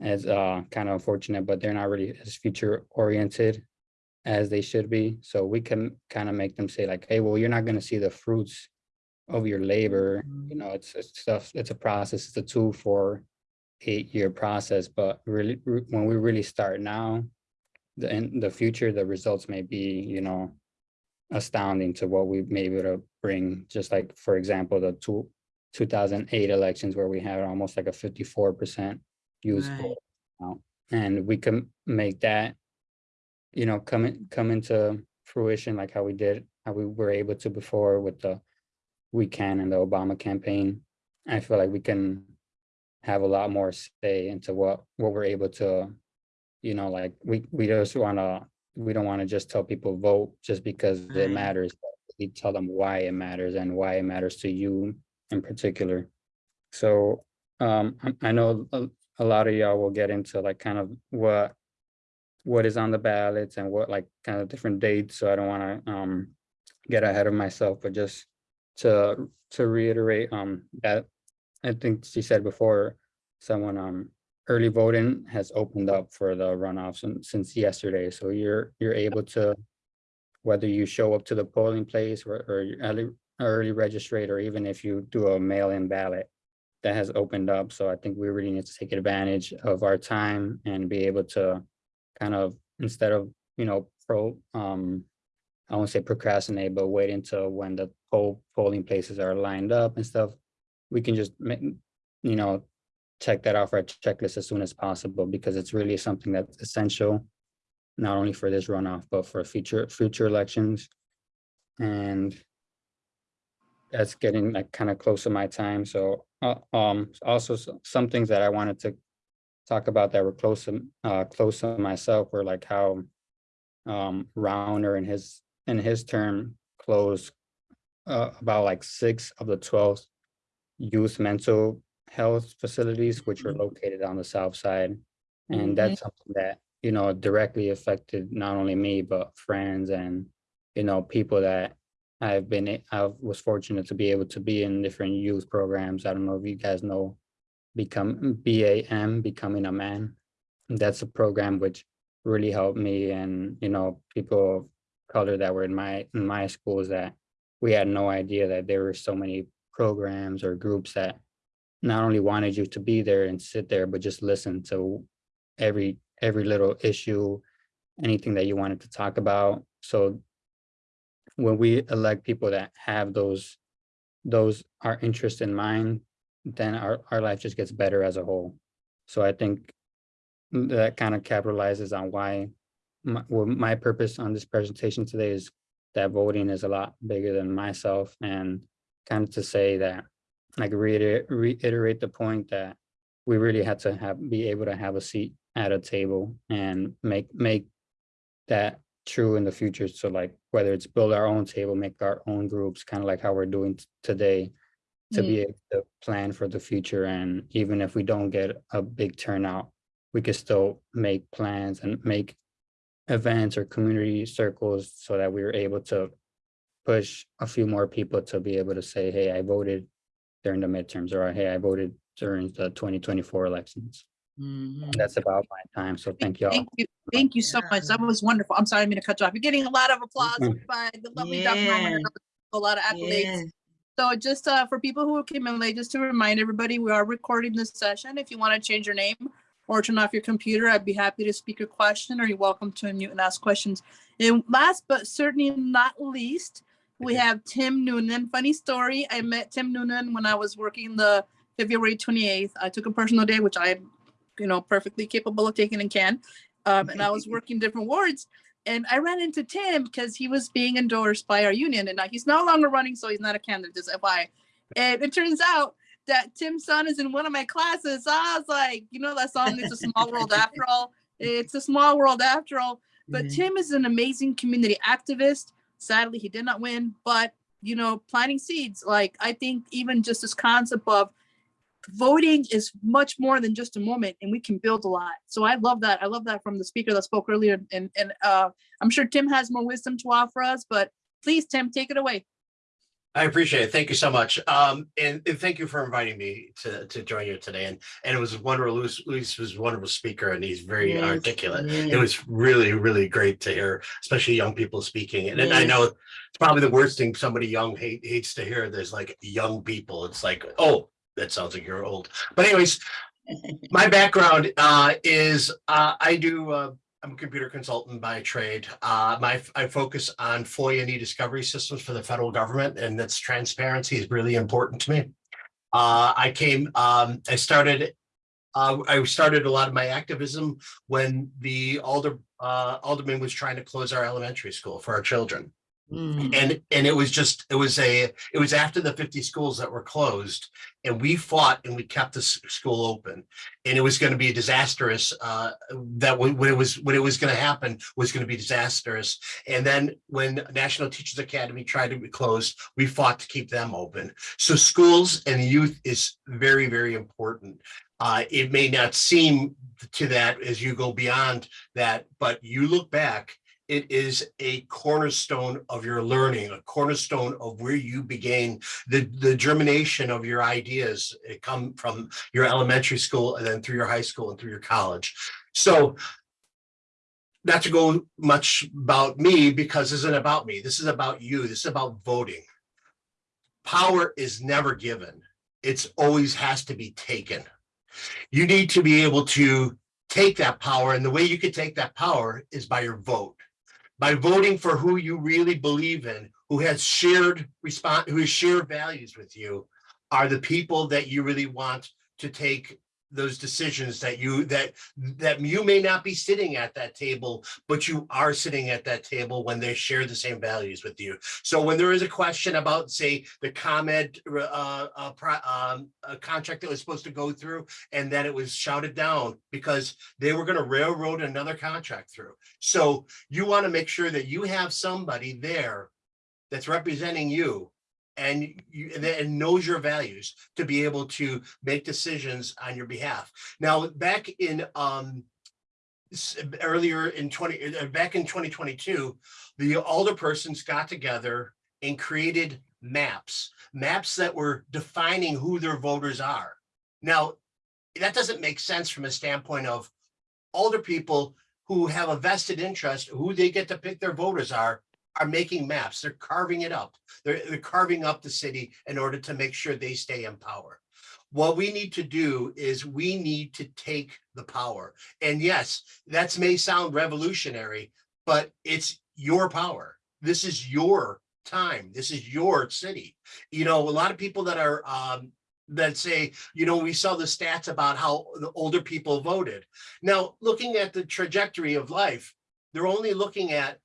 as, uh, kind of unfortunate, but they're not really as future oriented as they should be. So we can kind of make them say like, hey, well, you're not gonna see the fruits of your labor, you know, it's, it's stuff, it's a process, it's a two, four, eight-year process, but really, when we really start now, the, in the future, the results may be, you know, astounding to what we may be able to bring, just like, for example, the two, two thousand eight elections where we had almost like a fifty-four percent use Right. vote. And we can make that, you know, come in, come into fruition like how we did, how we were able to before with the we can and the Obama campaign. I feel like we can have a lot more say into what, what we're able to, you know, like, we, we just wanna, we don't wanna just tell people vote just because Right. it matters. We tell them why it matters and why it matters to you in particular. So, um, I, know a, a lot of y'all will get into like kind of what, what is on the ballots and what like kind of different dates, so I don't wanna, um, get ahead of myself, but just to, to reiterate, um, that I think she said before, someone, um, early voting has opened up for the runoffs and- since yesterday, so you're, you're able to, whether you show up to the polling place or, or early, early registrate, or even if you do a mail-in ballot, that has opened up, so I think we really need to take advantage of our time and be able to kind of, instead of, you know, pro, um, I won't say procrastinate, but wait until when the poll polling places are lined up and stuff. We can just make, you know, check that off our checklist as soon as possible because it's really something that's essential. Not only for this runoff, but for future, future elections. And that's getting like kind of close to my time. So, uh, um, also some things that I wanted to talk about that were close to, uh, close to myself were like how um, Rauner in his, in his term closed uh, about like six of the twelve youth mental health facilities, which are located on the south side. And mm-hmm. that's something that, you know, directly affected not only me, but friends and, you know, people that I've been, I was fortunate to be able to be in different youth programs. I don't know if you guys know, become BAM, Becoming a Man. That's a program which really helped me and, you know, people of color that were in my, in my schools that we had no idea that there were so many programs or groups that not only wanted you to be there and sit there, but just listen to every, every little issue, anything that you wanted to talk about. So when we elect people that have those, those, our interest in mind, then our, our life just gets better as a whole. So I think that kind of capitalizes on why my, well, my purpose on this presentation today is that voting is a lot bigger than myself and kind of to say that, like reiterate, reiterate the point that we really had to have, be able to have a seat at a table and make, make that true in the future. So like whether it's build our own table, make our own groups, kind of like how we're doing today to be mm. able to plan for the future. And even if we don't get a big turnout, we could still make plans and make events or community circles so that we were able to push a few more people to be able to say, hey, I voted during the midterms or hey, I voted during the 2024 elections. Mhm. That's about my time. So thank you all. Thank you, thank you so much. That was wonderful. I'm sorry, I'm gonna cut you off. You're getting a lot of applause Mhm. by the lovely Dr. Norman a lot of accolades. Yeah. So just uh, for people who came in late, just to remind everybody, we are recording this session. If you want to change your name or turn off your computer, I'd be happy to speak your question or you're welcome to unmute and ask questions. And last but certainly not least, we have Tim Noonan. Funny story, I met Tim Noonan when I was working the February 28th. I took a personal day, which I'm, you know, perfectly capable of taking and can. Um, and I was working different wards and I ran into Tim because he was being endorsed by our union and now he's no longer running, so he's not a candidate, just FYI. And it turns out that Tim's son is in one of my classes. So I was like, you know that song, It's a Small World After All? It's a small world after all. But Yeah. Tim is an amazing community activist. Sadly, he did not win, but you know, planting seeds, like I think even just this concept of voting is much more than just a moment and we can build a lot. So I love that. I love that from the speaker that spoke earlier and, and uh, I'm sure Tim has more wisdom to offer us, but please, Tim, take it away. I appreciate it. Thank you so much. Um, and, and thank you for inviting me to, to join you today. And, and it was wonderful. Luis, Luis was a wonderful speaker and he's very Yes, articulate. It was really, really great to hear, especially young people speaking. And, and I know it's probably the worst thing somebody young hate, hates to hear. There's like young people. It's like, oh, that sounds like you're old. But anyways, my background uh, is uh, I do uh, I'm a computer consultant by trade. Uh, my I focus on FOIA and e-discovery systems for the federal government, and that's transparency is really important to me. Uh, I came. Um, I started. Uh, I started a lot of my activism when the alder uh, alderman was trying to close our elementary school for our children Mm. and and it was just it was a it was after the 50 schools that were closed and we fought and we kept the school open. And it was going to be disastrous uh that when, it was when it was going to happen was going to be disastrous. And then when national teachers academy tried to be closed we fought to keep them open. So schools and youth is very very important. Uh it may not seem to that as you go beyond that but you look back it is a cornerstone of your learning, a cornerstone of where you began the, the germination of your ideas. It come from your elementary school and then through your high school and through your college. So not to go much about me because this isn't about me. This is about you. This is about voting. Power is never given. It's always has to be taken. You need to be able to take that power and the way you can take that power is by your vote by voting for who you really believe in, who has shared respond, who has shared values with you, are the people that you really want to take those decisions that you, that, that you may not be sitting at that table, but you are sitting at that table when they share the same values with you. So when there is a question about, say, the comment uh, uh, um, a contract that was supposed to go through and that it was shouted down because they were gonna railroad another contract through. So you want to make sure that you have somebody there that's representing you and you, and knows your values to be able to make decisions on your behalf. Now, back in, um, earlier in twenty, uh, back in twenty twenty-two, the alderpersons got together and created maps, maps that were defining who their voters are. Now, that doesn't make sense from a standpoint of older people who have a vested interest, who they get to pick their voters are, are making maps. They're carving it up. They're, they're carving up the city in order to make sure they stay in power. What we need to do is we need to take the power. And yes, that may sound revolutionary, but it's your power. This is your time. This is your city. You know, a lot of people that are, um, that say, you know, we saw the stats about how the older people voted. Now, looking at the trajectory of life, they're only looking at,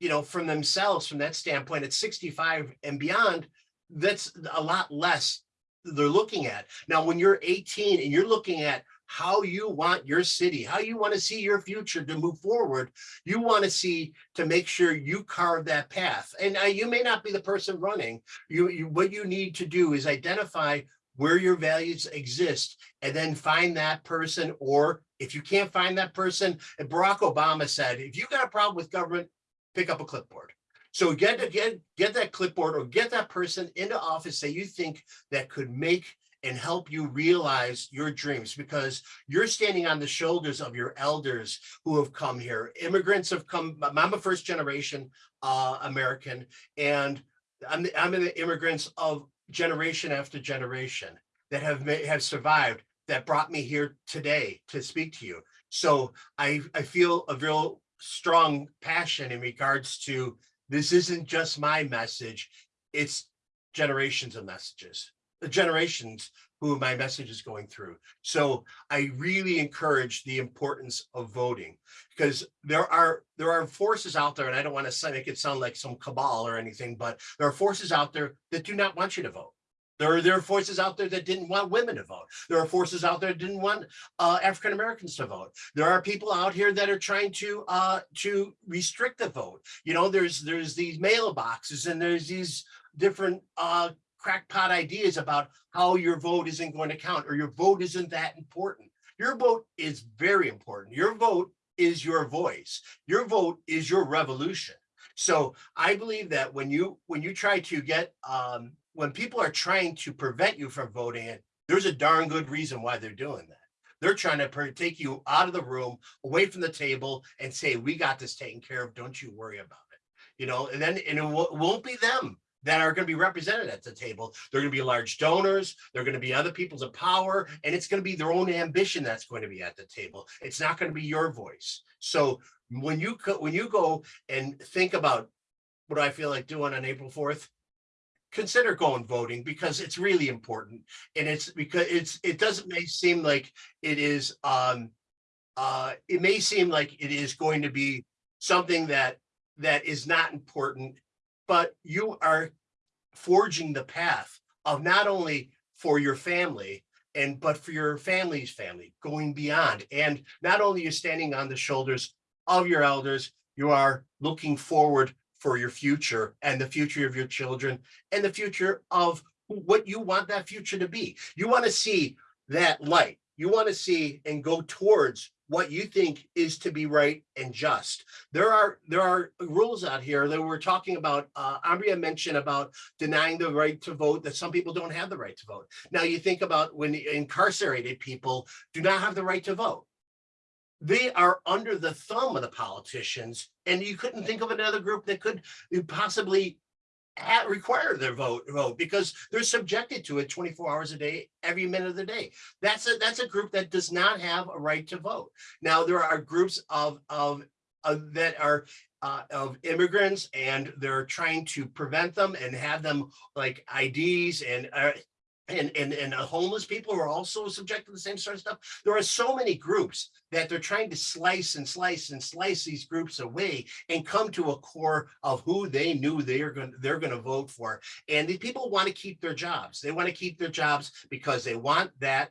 you know, from themselves, from that standpoint, at 65 and beyond, that's a lot less they're looking at. Now, when you're 18 and you're looking at how you want your city, how you want to see your future to move forward, you want to see to make sure you carve that path. And uh, you may not be the person running. You, you, what you need to do is identify where your values exist and then find that person. Or if you can't find that person, Barack Obama said, if you got a problem with government, pick up a clipboard. So get, get, get that clipboard or get that person into office that you think that could make and help you realize your dreams because you're standing on the shoulders of your elders who have come here. Immigrants have come, I'm a first generation uh, American and I'm, the- I'm the immigrants of generation after generation that have, have survived that brought me here today to speak to you. So I, I feel a real strong passion in regards to this isn't just my message, it's generations of messages, the generations who my message is going through. So I really encourage the importance of voting because there are there are forces out there, and I don't want to make it sound like some cabal or anything, but there are forces out there that do not want you to vote. There are, there are forces out there that didn't want women to vote. There are forces out there that didn't want uh, African Americans to vote. There are people out here that are trying to uh, to restrict the vote. You know, there's there's these mailboxes and there's these different uh, crackpot ideas about how your vote isn't going to count or your vote isn't that important. Your vote is very important. Your vote is your voice. Your vote is your revolution. So I believe that when you when you try to get um, when people are trying to prevent you from voting, there's a darn good reason why they're doing that. They're trying to take you out of the room, away from the table, and say, "We got this taken care of. Don't you worry about it." You know, and then and it won't be them that are going to be represented at the table. They're going to be large donors. They're going to be other people's of power, and it's going to be their own ambition that's going to be at the table. It's not going to be your voice. So when you when you go and think about what I feel like doing on April fourth, consider going voting because it's really important, and it's because it's it doesn't may seem like it is um uh it may seem like it is going to be something that that is not important but you are forging the path of not only for your family and but for your family's family going beyond. And not only you're standing on the shoulders of your elders you are looking forward for your future and the future of your children and the future of what you want that future to be you want to see that light you want to see and go towards what you think is to be right and just there are there are rules out here that we're talking about. Uh, Ambria mentioned about denying the right to vote. That some people don't have the right to vote. Now you think about when incarcerated people do not have the right to vote. They are under the thumb of the politicians, and you couldn't think of another group that could possibly ha- require their vote vote because they're subjected to it 24 hours a day, every minute of the day. That's a that's a group that does not have a right to vote. Now there are groups of of uh, that are uh, of immigrants and they're trying to prevent them and have them like IDs and uh, and, and, and homeless people are also subject to the same sort of stuff. There are so many groups that they're trying to slice and slice and slice these groups away and come to a core of who they knew they're going, they're going to vote for. And the people want to keep their jobs. They want to keep their jobs because they want that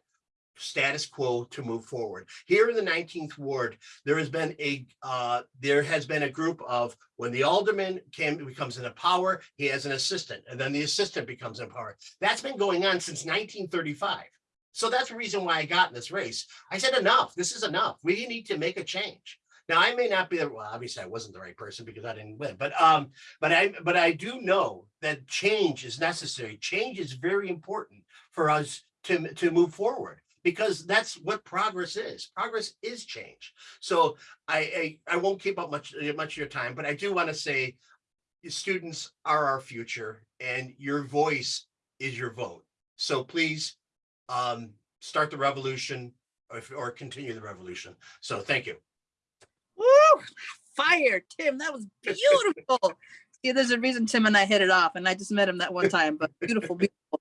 status quo to move forward. Here in the 19th ward, there has been a uh, there has been a group of when the alderman came becomes in power, he has an assistant, and then the assistant becomes in power. That's been going on since 1935. So that's the reason why I got in this race. I said enough. This is enough. We need to make a change. Now I may not be well, obviously I wasn't the right person because I didn't win, but um, but I but I do know that change is necessary. Change is very important for us to to move forward because that's what progress is. Progress is change. So I, I, I won't keep up much, much of your time, but I do want to say students are our future and your voice is your vote. So please um, start the revolution or, or continue the revolution. So thank you. Woo! Fire, Tim. That was beautiful. See, there's a reason Tim and I hit it off, and I just met him that one time. But beautiful, beautiful.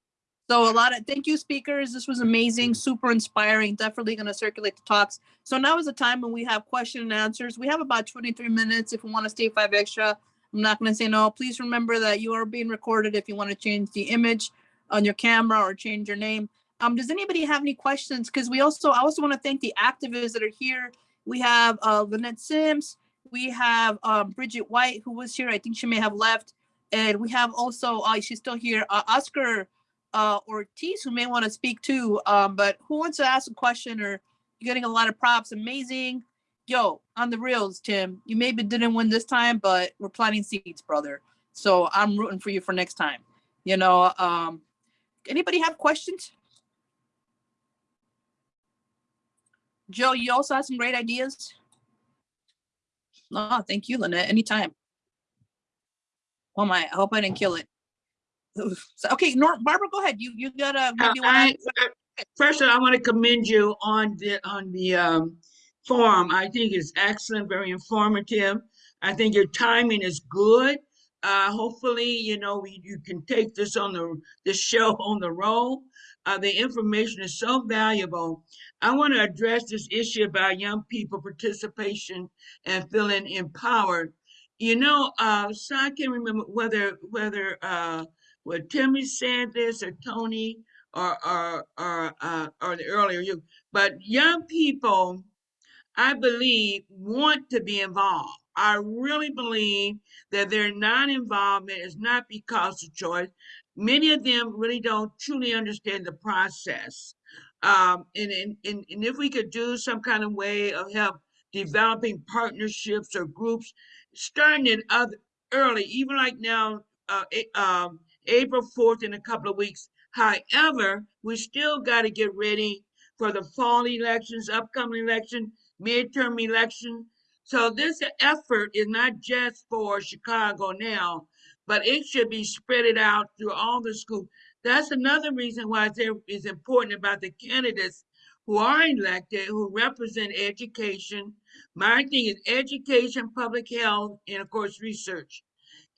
So a lot of thank you, speakers. This was amazing, super inspiring. Definitely going to circulate the talks. So now is the time when we have question and answers. We have about 23 minutes. If we want to stay five extra, I'm not going to say no. Please remember that you are being recorded. If you want to change the image on your camera or change your name. Um, does anybody have any questions? Because we also, I also want to thank the activists that are here. We have uh, Lynette Sims. We have um, Bridget White, who was here. I think she may have left. And we have also, uh, she's still here, uh, Oscar uh, Ortiz, who may want to speak too. Um, but who wants to ask a question or you're getting a lot of props? Amazing. Yo, on the reels, Tim, you maybe didn't win this time, but we're planting seeds, brother. So I'm rooting for you for next time. You know, um, anybody have questions? Joe, you also have some great ideas. No, thank you, Lynette. Anytime. Oh my, I hope I didn't kill it. So, okay, Nor Barbara, go ahead. You you gotta. Uh, maybe I- I- First, I want to commend you on the, on the um, forum. I think it's excellent, very informative. I think your timing is good. Uh, hopefully, you know, we- you can take this on the, this show on the road. Uh, the information is so valuable. I want to address this issue about young people participation and feeling empowered. You know, uh, so I can't remember whether, whether, uh, whether Timmy said this or Tony or, or, or, uh, or the earlier you, but young people, I believe, want to be involved. I really believe that their non-involvement is not because of choice. Many of them really don't truly understand the process. Um, and, and, and, if we could do some kind of way of help developing partnerships or groups, starting it other, early, even like now, uh, A- um, April 4th in a couple of weeks. However, we still got to get ready for the fall elections, upcoming election, midterm election. So this effort is not just for Chicago now, but it should be spread out through all the schools. That's another reason why it's important about the candidates who are elected, who represent education. My thing is education, public health, and of course, research.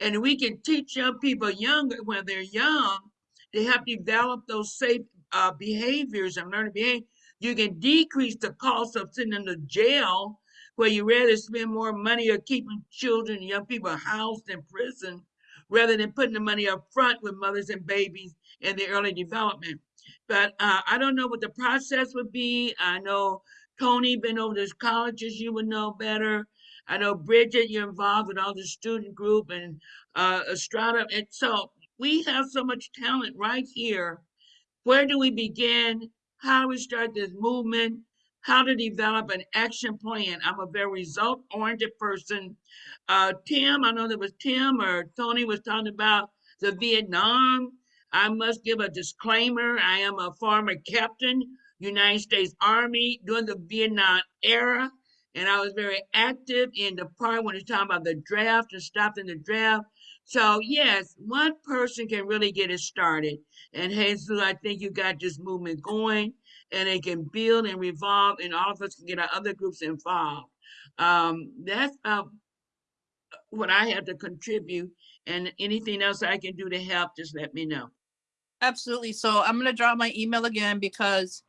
And we can teach young people younger when they're young to help develop those safe uh, behaviors and learning behavior. You can decrease the cost of sending to jail where you rather spend more money or keeping children, young people housed in prison rather than putting the money up front with mothers and babies in the early development. But uh, I don't know what the process would be. I know Tony been over those colleges, you would know better. I know Bridget, you're involved with all the student group and uh, Estrada. And so we have so much talent right here. Where do we begin? How do we start this movement? How to develop an action plan? I'm a very result oriented person. Uh, Tim, I know there was Tim or Tony was talking about the Vietnam. I must give a disclaimer. I am a former captain, United States Army during the Vietnam era. And I was very active in the part when it's talking about the draft and stopping the draft. So yes, one person can really get it started. And Jesus, I think you got this movement going and it can build and revolve and all of us can get our other groups involved. Um, that's uh, what I have to contribute and anything else I can do to help, just let me know. Absolutely. So I'm gonna drop my email again because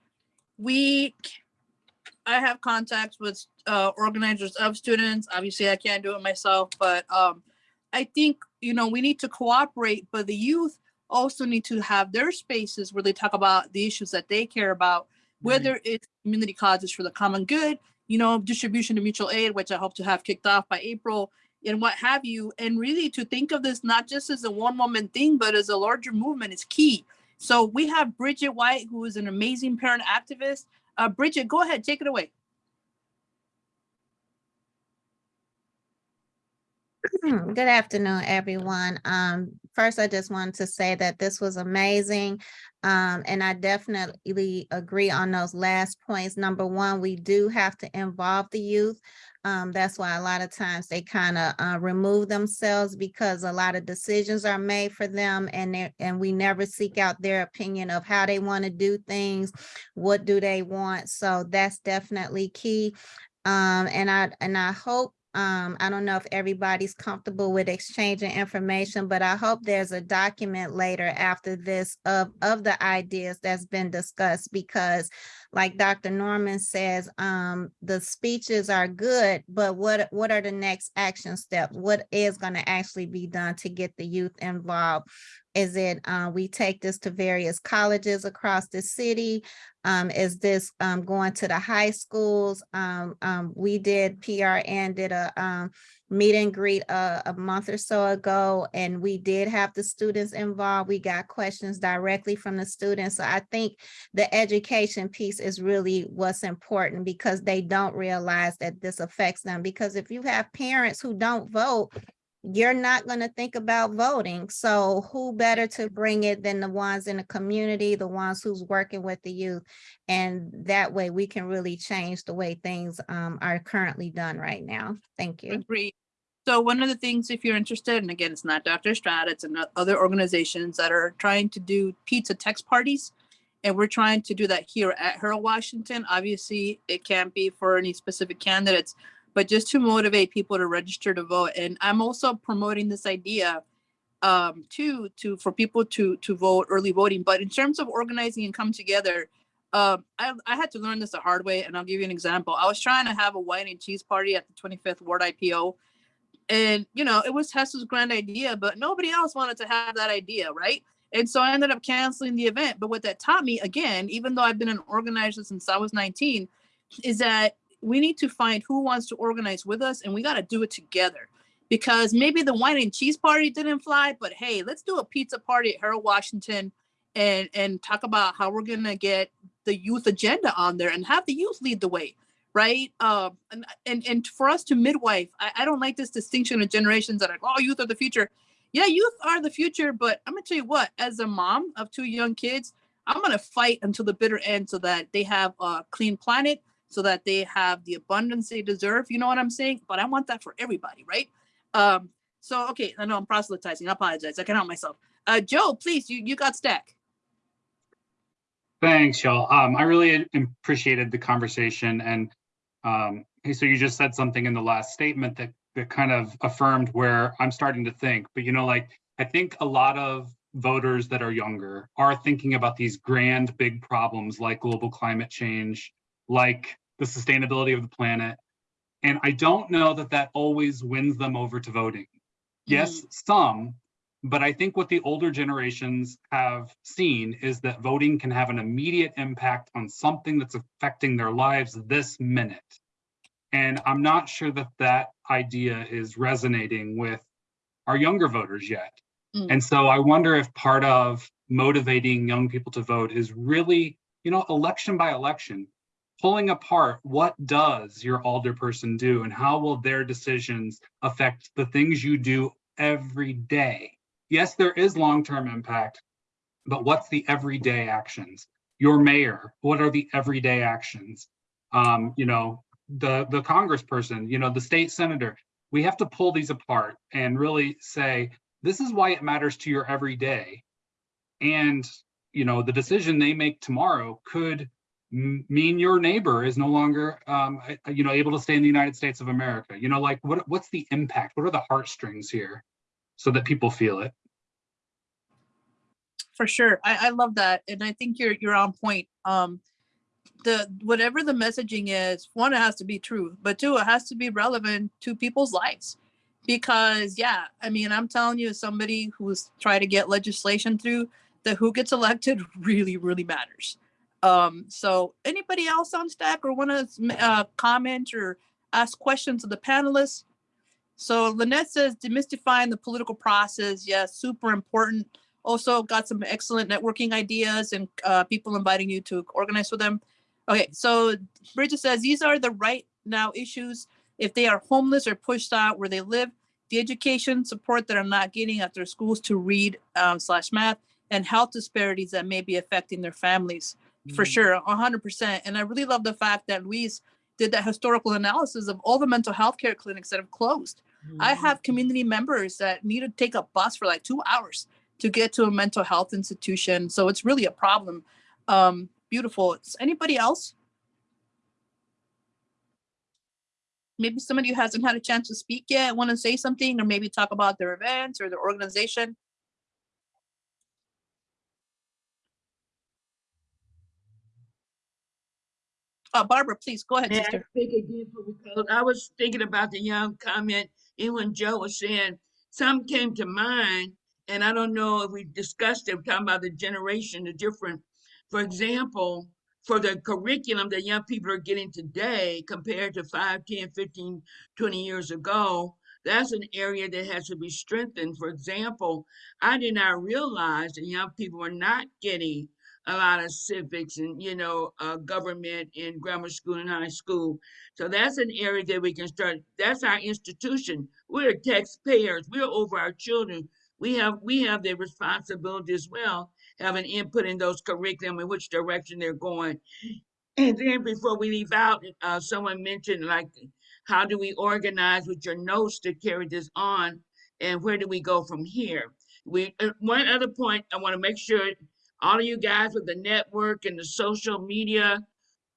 we, I have contacts with uh organizers of students. Obviously, I can't do it myself, but um, I think, you know, we need to cooperate, but the youth also need to have their spaces where they talk about the issues that they care about, whether it's community causes for the common good, you know, distribution of mutual aid, which I hope to have kicked off by April, and what have you, and really to think of this not just as a one moment thing, but as a larger movement is key. So we have Bridget White, who is an amazing parent activist. Uh, Bridget, go ahead, take it away. Good afternoon, everyone. Um, first, I just wanted to say that this was amazing. Um, and I definitely agree on those last points. Number one, we do have to involve the youth. Um, that's why a lot of times they kind of uh, remove themselves because a lot of decisions are made for them and and we never seek out their opinion of how they want to do things, what do they want. So that's definitely key. Um, and I and I hope um, I don't know if everybody's comfortable with exchanging information, but I hope there's a document later after this of, of the ideas that's been discussed because like Dr. Norman says, um, the speeches are good, but what, what are the next action steps? What is gonna actually be done to get the youth involved? Is it, uh, we take this to various colleges across the city? Um, is this, um, going to the high schools? Um, um, we did, PRN did a, um, meet and greet a, a month or so ago, and we did have the students involved. We got questions directly from the students. So I think the education piece is really what's important because they don't realize that this affects them. Because if you have parents who don't vote, you're not going to think about voting. So who better to bring it than the ones in the community, the ones who's working with the youth? And that way we can really change the way things um, are currently done right now. Thank you. Agree. So one of the things, if you're interested, and again, it's not Dr. Strat, it's other organizations that are trying to do pizza text parties. And we're trying to do that here at Harold Washington. Obviously, it can't be for any specific candidates, but just to motivate people to register to vote. And I'm also promoting this idea um, to to for people to to vote early voting. But in terms of organizing and come together, um, I, I had to learn this the hard way, and I'll give you an example. I was trying to have a wine and cheese party at the 25th Ward IPO, and you know it was Hessa's grand idea, but nobody else wanted to have that idea, right? And so I ended up canceling the event. But what that taught me, again, even though I've been an organizer since I was 19, is that we need to find who wants to organize with us, and we got to do it together. Because maybe the wine and cheese party didn't fly, but hey, let's do a pizza party at Harold Washington and and talk about how we're gonna get the youth agenda on there and have the youth lead the way right? Um and and, and for us to midwife I, I don't like this distinction of generations that are oh youth are the future. Yeah youth are the future but i'm gonna tell you what as a mom of two young kids i'm gonna fight until the bitter end so that they have a clean planet so that they have the abundance they deserve you know what i'm saying but i want that for everybody right um so okay i know i'm proselytizing i apologize i can help myself uh joe please you you got stack Thanks, y'all. Um, I really appreciated the conversation and um, so you just said something in the last statement that that kind of affirmed where I'm starting to think. But you know, like I think a lot of voters that are younger are thinking about these grand big problems like global climate change, like the sustainability of the planet. And I don't know that that always wins them over to voting. Yes, some, but I think what the older generations have seen is that voting can have an immediate impact on something that's affecting their lives this minute. And I'm not sure that that idea is resonating with our younger voters yet. Mm. And so I wonder if part of motivating young people to vote is really, you know, election by election, pulling apart what does your alderperson do and how will their decisions affect the things you do every day yes, there is long-term impact, but what's the everyday actions? Your mayor, what are the everyday actions? Um, you know, the the congressperson, you know, the state senator. We have to pull these apart and really say, this is why it matters to your everyday. And, you know, the decision they make tomorrow could mean your neighbor is no longer, um, you know, able to stay in the United States of America. You know, like what what's the impact? What are the heartstrings here so that people feel it? For sure. I, I love that. And I think you're, you're on point. Um, the, whatever the messaging is, one, it has to be true, but two, it has to be relevant to people's lives. Because yeah, I mean, I'm telling you, as somebody who's trying to get legislation through, that who gets elected really, really matters. Um, so anybody else on stack or want to uh, comment or ask questions of the panelists? So Lynette says demystifying the political process. Yes, super important. Also got some excellent networking ideas and uh, people inviting you to organize with them. Okay, so Bridget says these are the right now issues. If they are homeless or pushed out where they live, the education support that are not getting at their schools to read um, slash math and health disparities that may be affecting their families for sure, hundred percent. And I really love the fact that Luis did that historical analysis of all the mental health care clinics that have closed. I have community members that need to take a bus for like two hours to get to a mental health institution. So it's really a problem. Um, beautiful. Is anybody else? Maybe somebody who hasn't had a chance to speak yet, want to say something or maybe talk about their events or their organization? Uh, Barbara, please go ahead, May I sister. speak again for because I was thinking about the young comment, and when Joe was saying, some came to mind, and I don't know if we discussed it, we're talking about the generation, the different, for example, for the curriculum that young people are getting today compared to 5, 10, 15, 20 years ago, that's an area that has to be strengthened. For example, I did not realize that young people are not getting a lot of civics and, you know, uh, government in grammar school and high school. So that's an area that we can start. That's our institution. We're taxpayers. We're over our children. We have we have the responsibility as well, having input in those curriculum in which direction they're going. And then before we leave out, uh, someone mentioned like, how do we organize with your notes to carry this on, and where do we go from here? We uh, one other point I want to make sure all of you guys with the network and the social media.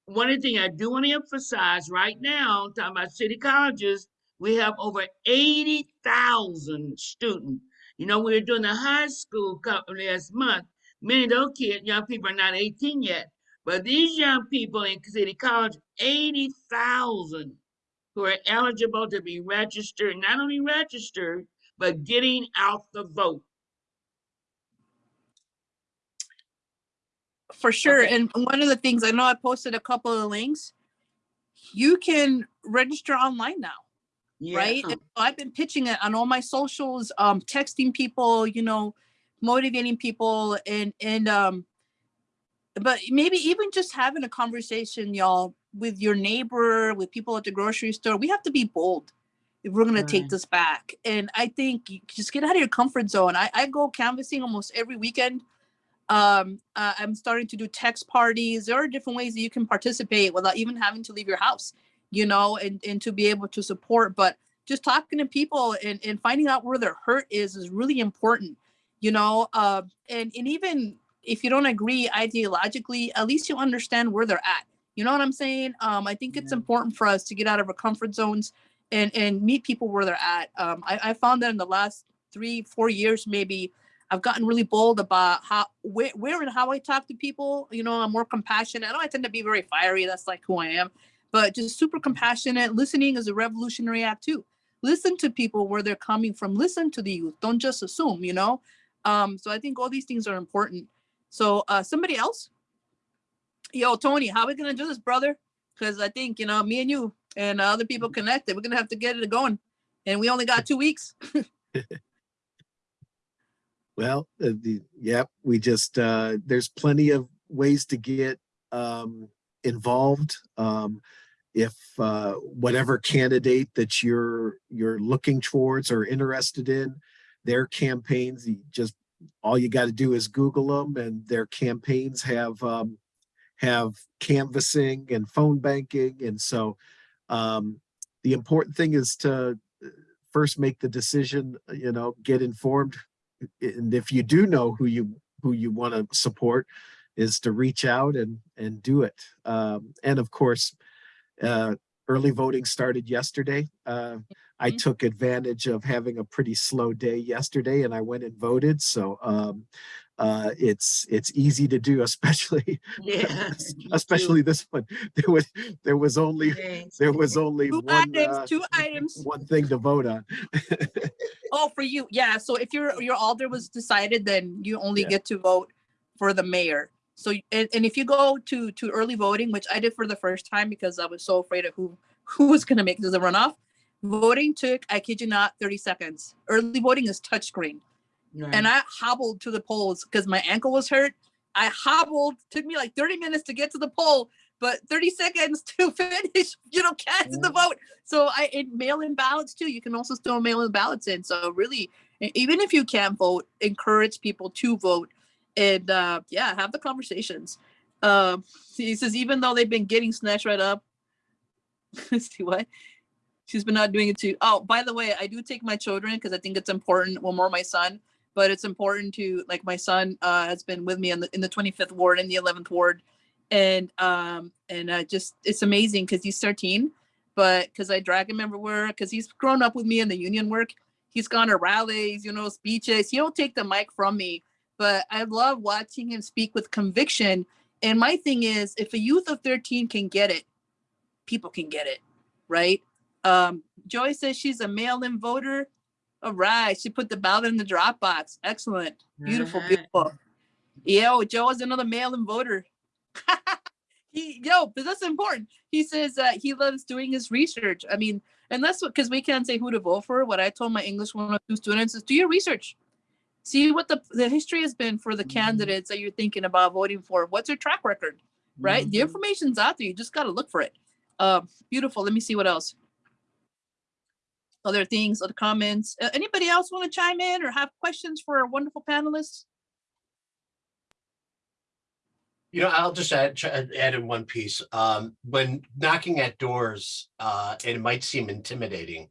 One thing I do want to emphasize right now, talking about city colleges, we have over 80,000 students. You know, we were doing the high school last month. Many of those kids, young people are not 18 yet. But these young people in city college, 80,000 who are eligible to be registered, not only registered, but getting out the vote. For sure. Okay. And one of the things I know I posted a couple of links. You can register online now, right? Yeah. And so I've been pitching it on all my socials, um, texting people, you know, motivating people and and um but maybe even just having a conversation, y'all, with your neighbor, with people at the grocery store. We have to be bold if we're gonna take this back. And I think you just get out of your comfort zone. I, I go canvassing almost every weekend um uh, i'm starting to do text parties. There are different ways that you can participate without even having to leave your house you know and and to be able to support but just talking to people and, and finding out where their hurt is is really important you know uh, and and even if you don't agree ideologically at least you understand where they're at. You know what i'm saying? Um i think it's Yeah. important for us to get out of our comfort zones and and meet people where they're at. Um i, I found that in the last three four years maybe I've gotten really bold about how where, where and how I talk to people. You know, I'm more compassionate. I know I tend to be very fiery. That's like who I am, but just super compassionate. Listening is a revolutionary act too. Listen to people where they're coming from. Listen to the youth. Don't just assume. You know. Um, so I think all these things are important. So uh, somebody else, yo, Tony, how we gonna do this, brother? Because I think you know me and you and other people connected. We're gonna have to get it going, and we only got two weeks. Well, uh, the, yep, we just, uh, there's plenty of ways to get, um, involved. Um, if, uh, whatever candidate that you're, you're looking towards or interested in, their campaigns, just, all you got to do is Google them and their campaigns have, um, have canvassing and phone banking. And so, um, the important thing is to uh, first make the decision, you know, get informed and if you do know who you who you want to support is to reach out and and do it. Um, and of course uh, early voting started yesterday. Uh, I Mhm. took advantage of having a pretty slow day yesterday and I went and voted. So um, uh, it's it's easy to do, especially Yeah. too. especially this one. There was there was only there was only Two one items, uh, two items. one thing to vote on. Oh, for you, yeah. So if your your alder was decided, then you only Yeah. get to vote for the mayor. So and, and if you go to to early voting, which I did for the first time because I was so afraid of who who was gonna make this a runoff, voting took I kid you not thirty seconds. Early voting is touchscreen, and I hobbled to the polls because my ankle was hurt. I hobbled. Took me like thirty minutes to get to the poll, but thirty seconds to finish. You know, casting the vote. So I in mail-in ballots too. You can also still mail-in ballots in. So really, even if you can't vote, encourage people to vote, and uh, yeah, have the conversations. Um, he says even though they've been getting snatched right up. see what? She's been not doing it too. Oh, by the way, I do take my children because I think it's important. Well, more my son, but it's important to like my son uh, has been with me in the in the 25th ward and the 11th ward, and um and uh, just it's amazing because he's 13 but because I drag him everywhere, because he's grown up with me in the union work. He's gone to rallies, you know, speeches. He don't take the mic from me, but I love watching him speak with conviction. And my thing is, if a youth of 13 can get it, people can get it, right? Um, Joy says she's a mail-in voter. All right, she put the ballot in the drop box. Excellent, beautiful, Alright. beautiful. Yo, Joe is another mail-in voter. he, yo, but that's important he says that he loves doing his research. I mean, and that's what because we can't say who to vote for. What I told my English 102 students is do your research. See what the the history has been for the Mhm. candidates that you're thinking about voting for. What's their track record? Right? The Mhm. information's out there. You just gotta look for it. Um, beautiful. Let me see what else. Other things, other comments. Uh, anybody else want to chime in or have questions for our wonderful panelists? You know, I'll just add, add in one piece. Um, when knocking at doors, uh, it might seem intimidating,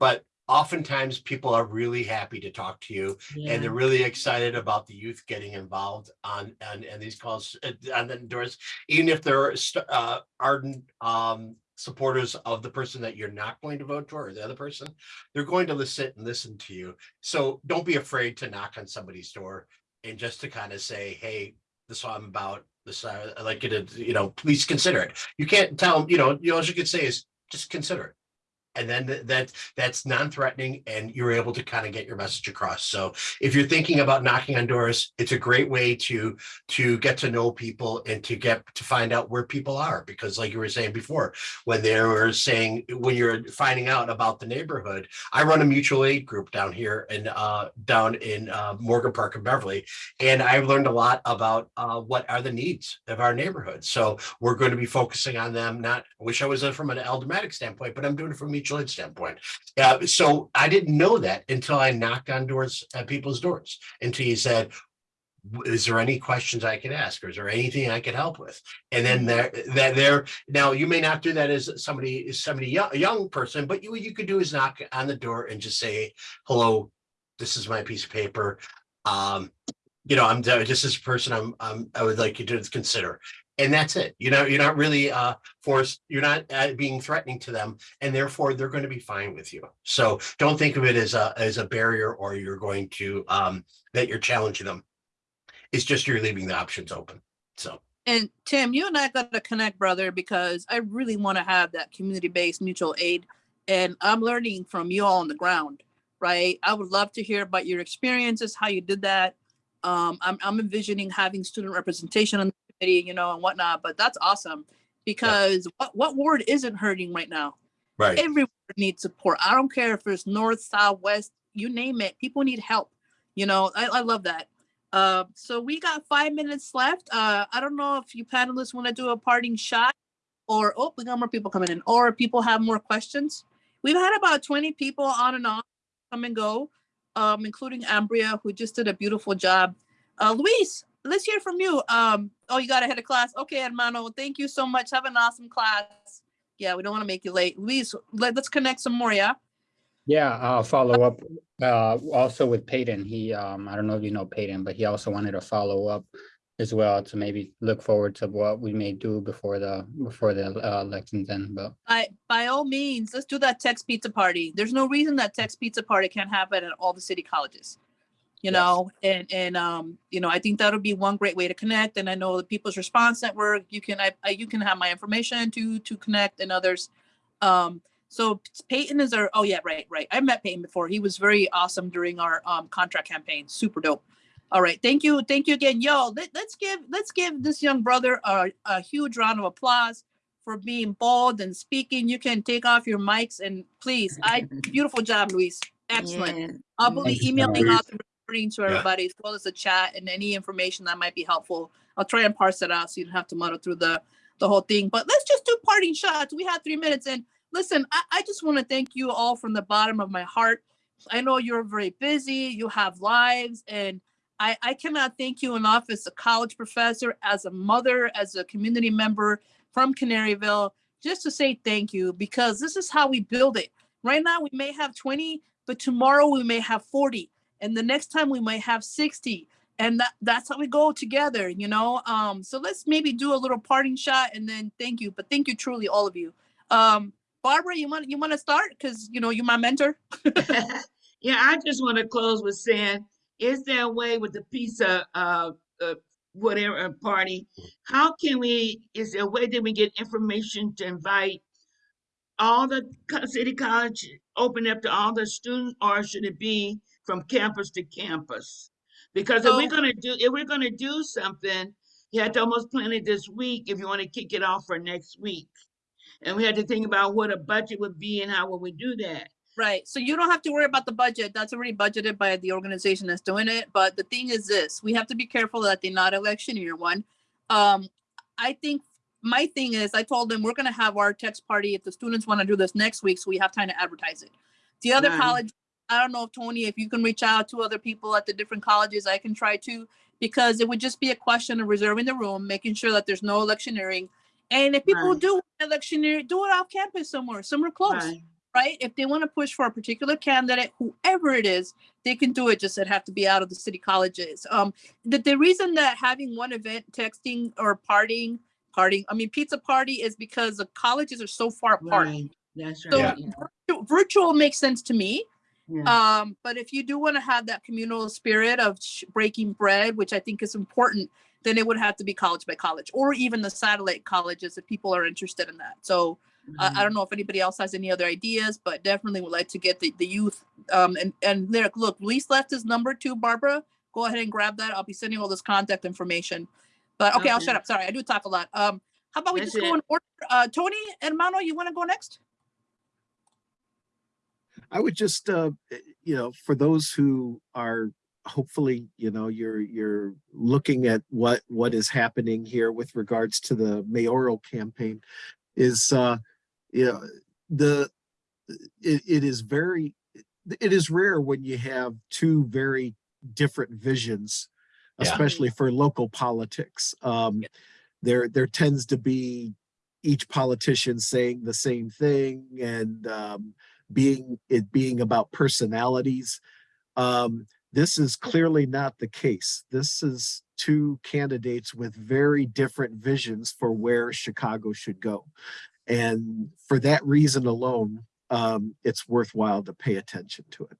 but oftentimes people are really happy to talk to you and they're really excited about the youth getting involved on, on, on these calls, uh, on the doors, even if they're uh, ardent, um, supporters of the person that you're not going to vote for or the other person, they're going to sit and listen to you. So don't be afraid to knock on somebody's door and just to kind of say, hey, this is what I'm about. This, uh, I'd like you to, you know, please consider it. You can't tell them, you know, you all you can say is just consider it. And then th- that that's non-threatening and you're able to kind of get your message across. So if you're thinking about knocking on doors, it's a great way to to get to know people and to get to find out where people are. Because like you were saying before, when they were saying when you're finding out about the neighborhood, I run a mutual aid group down here and uh down in uh Morgan Park and Beverly. And I've learned a lot about uh, what are the needs of our neighborhood. So we're going to be focusing on them. Not, wish I was uh, from an aldermanic standpoint, but I'm doing it from a mutual aid standpoint. Uh, so I didn't know that until I knocked on doors at people's doors. Until you said, is there any questions I could ask? Or is there anything I could help with? And then there, that there, now you may not do that as somebody, is somebody young, a young person, but you, what you could do is knock on the door and just say, hello, this is my piece of paper. Um, you know, I'm just this person I'm, I'm, I would like you to consider. And that's it. You know, you're not really uh forced, you're not uh, being threatening to them and therefore they're going to be fine with you. So don't think of it as a, as a barrier or you're going to, um, that you're challenging them. It's just you're leaving the options open. So. And Tim, you and I got to connect, brother, because I really want to have that community-based mutual aid. And I'm learning from you all on the ground, right? I would love to hear about your experiences, how you did that. Um, I'm, I'm envisioning having student representation on committee, you know, and whatnot, but that's awesome. Because what, what ward isn't hurting right now? Right. Every ward needs support. I don't care if it's north, south, west, you name it. People need help. You know, I, I love that. Uh, so we got five minutes left. Uh, I don't know if you panelists want to do a parting shot or, oh, we got more people coming in, or people have more questions. We've had about 20 people on and off come and go, um, including Ambria, who just did a beautiful job. Uh, Luis, let's hear from you. Um, oh, you got ahead of class. Okay, hermano, thank you so much. Have an awesome class. Yeah, we don't want to make you late. Luis, let, let's connect some more, yeah? Yeah, I'll follow up uh also with Peyton. He um I don't know if you know Peyton, but he also wanted to follow up as well to maybe look forward to what we may do before the before the uh, elections end. But By, by all means, let's do that Tex Pizza Party. There's no reason that Tex Pizza Party can't happen at all the city colleges. You Yes. know, and, and, um, you know, I think that'll be one great way to connect. And I know the People's Response Network, you can, I, I- you can have my information to, to connect and others. Um, so Peyton is our, oh yeah, right, right. I met Peyton before. He was very awesome during our, um, contract campaign. Super dope. All right, thank you, thank you again. Yo, let, let's give, let's give this young brother a, a huge round of applause for being bold and speaking. You can take off your mics and please, I, beautiful job, Luis. Excellent. Yeah. I'll be Thank you so emailing out the to Yeah. everybody as well as the chat and any information that might be helpful. I'll try and parse it out so you don't have to muddle through the, the whole thing. But let's just do parting shots. We have three minutes and listen, I, I just want to thank you all from the bottom of my heart. I know you're very busy, you have lives and I, I cannot thank you enough as a college professor, as a mother, as a community member from Canaryville, just to say thank you because this is how we build it. Right now, we may have 20, but tomorrow we may have 40, and the next time we might have 60. And that, that's how we go together, you know? Um, so let's maybe do a little parting shot and then thank you. But thank you truly, all of you. Um, Barbara, you want you want to start? Because you know, you're my mentor. Yeah, I just want to close with saying, is there a way with the pizza, uh, uh, whatever uh, party? How can we, is there a way that we get information to invite all the city college, open up to all the students, or should it be from campus to campus? Because if we're gonna do, if we're gonna do something, you have to almost plan it this week if you want to kick it off for next week. And we had to think about what a budget would be and how we would we do that? Right. So you don't have to worry about the budget. That's already budgeted by the organization that's doing it. But the thing is this, we have to be careful that they're not election year one. Um, I think my thing is I told them we're gonna have our text party if the students want to do this next week, so we have time to advertise it. The other Right. college, I don't know if Tony, if you can reach out to other people at the different colleges, I can try to. Because it would just be a question of reserving the room, making sure that there's no electioneering. And if people Right. do electioneer, do it off campus somewhere, somewhere close Right. right? If they want to push for a particular candidate, whoever it is, they can do it. Just it have to be out of the city colleges. Um, the, the reason that having one event, texting or partying, partying, I mean pizza party, is because the colleges are so far apart. Right, that's So right. yeah, virtu- virtual makes sense to me. Yeah. Um, but if you do want to have that communal spirit of breaking bread, which I think is important, then it would have to be college by college or even the satellite colleges if people are interested in that. So I, I don't know if anybody else has any other ideas, but definitely would like to get the, the youth. Um, and, and there, look, Luis left his number too, Barbara. Go ahead and grab that. I'll be sending all this contact information. But okay, I'll shut up. Sorry, I do talk a lot. Um, how about we That's just go it. in order? Uh, Tony and Mano, you want to go next? I would just, uh, eh, you know, for those who are hopefully, you know, you're you're looking at what what is happening here with regards to the mayoral campaign, is uh, you know, the it, it is very it is rare when you have two very different visions, Yeah. especially for local politics. Um, there there tends to be each politician saying the same thing and um, being it being about personalities. Um, this is clearly not the case. This is two candidates with very different visions for where Chicago should go. And for that reason alone, um, it's worthwhile to pay attention to it.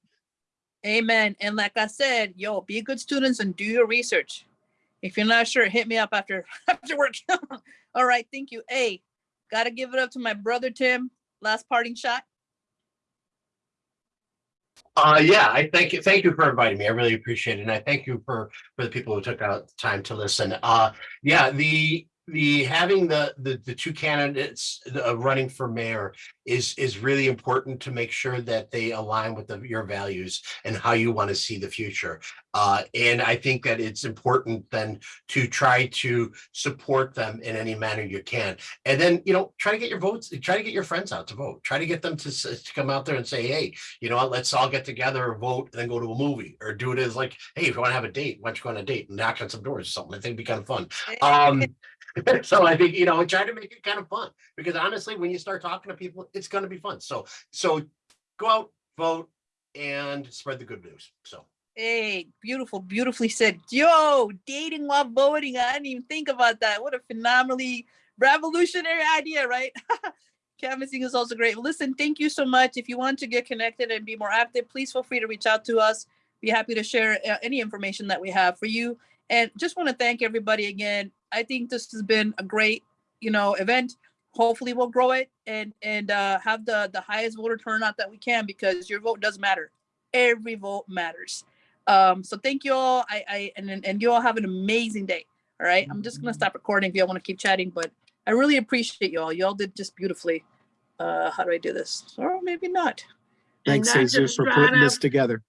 Amen. And like I said, yo, be good students and do your research. If you're not sure, hit me up after after work. All right, thank you. Hey, gotta give it up to my brother Tim. Last parting shot. Uh, yeah, I thank you. Thank you for inviting me. I really appreciate it. And I thank you for, for the people who took out time to listen. Uh, yeah, the, the, having the, the, the two candidates uh, running for mayor is, is really important to make sure that they align with the, your values and how you want to see the future. Uh, and I think that it's important then to try to support them in any manner you can. And then, you know, try to get your votes, try to get your friends out to vote. Try to get them to, to come out there and say, hey, you know what, let's all get together, vote, and then go to a movie or do it as like, hey, if you want to have a date, why don't you go on a date and knock on some doors or something? I think it'd be kind of fun. Um, so I think, you know, try to make it kind of fun because honestly, when you start talking to people, it's going to be fun. So, so go out, vote and spread the good news. So Hey, beautiful, beautifully said. Yo, dating while voting. I didn't even think about that. What a phenomenally revolutionary idea, right? Canvassing is also great. Listen, thank you so much. If you want to get connected and be more active, please feel free to reach out to us. Be happy to share uh, any information that we have for you. And just want to thank everybody again. I think this has been a great, you know, event. Hopefully we'll grow it and and uh, have the the highest voter turnout that we can because your vote does matter. Every vote matters. Um, so thank you all. I, I and and- and you all have an amazing day. All right. I'm just gonna stop recording if you all want to keep chatting, but I really appreciate you all. You all did just beautifully. Uh, how do I do this? Or maybe not. Thanks, Dr. Jesus, for putting this together.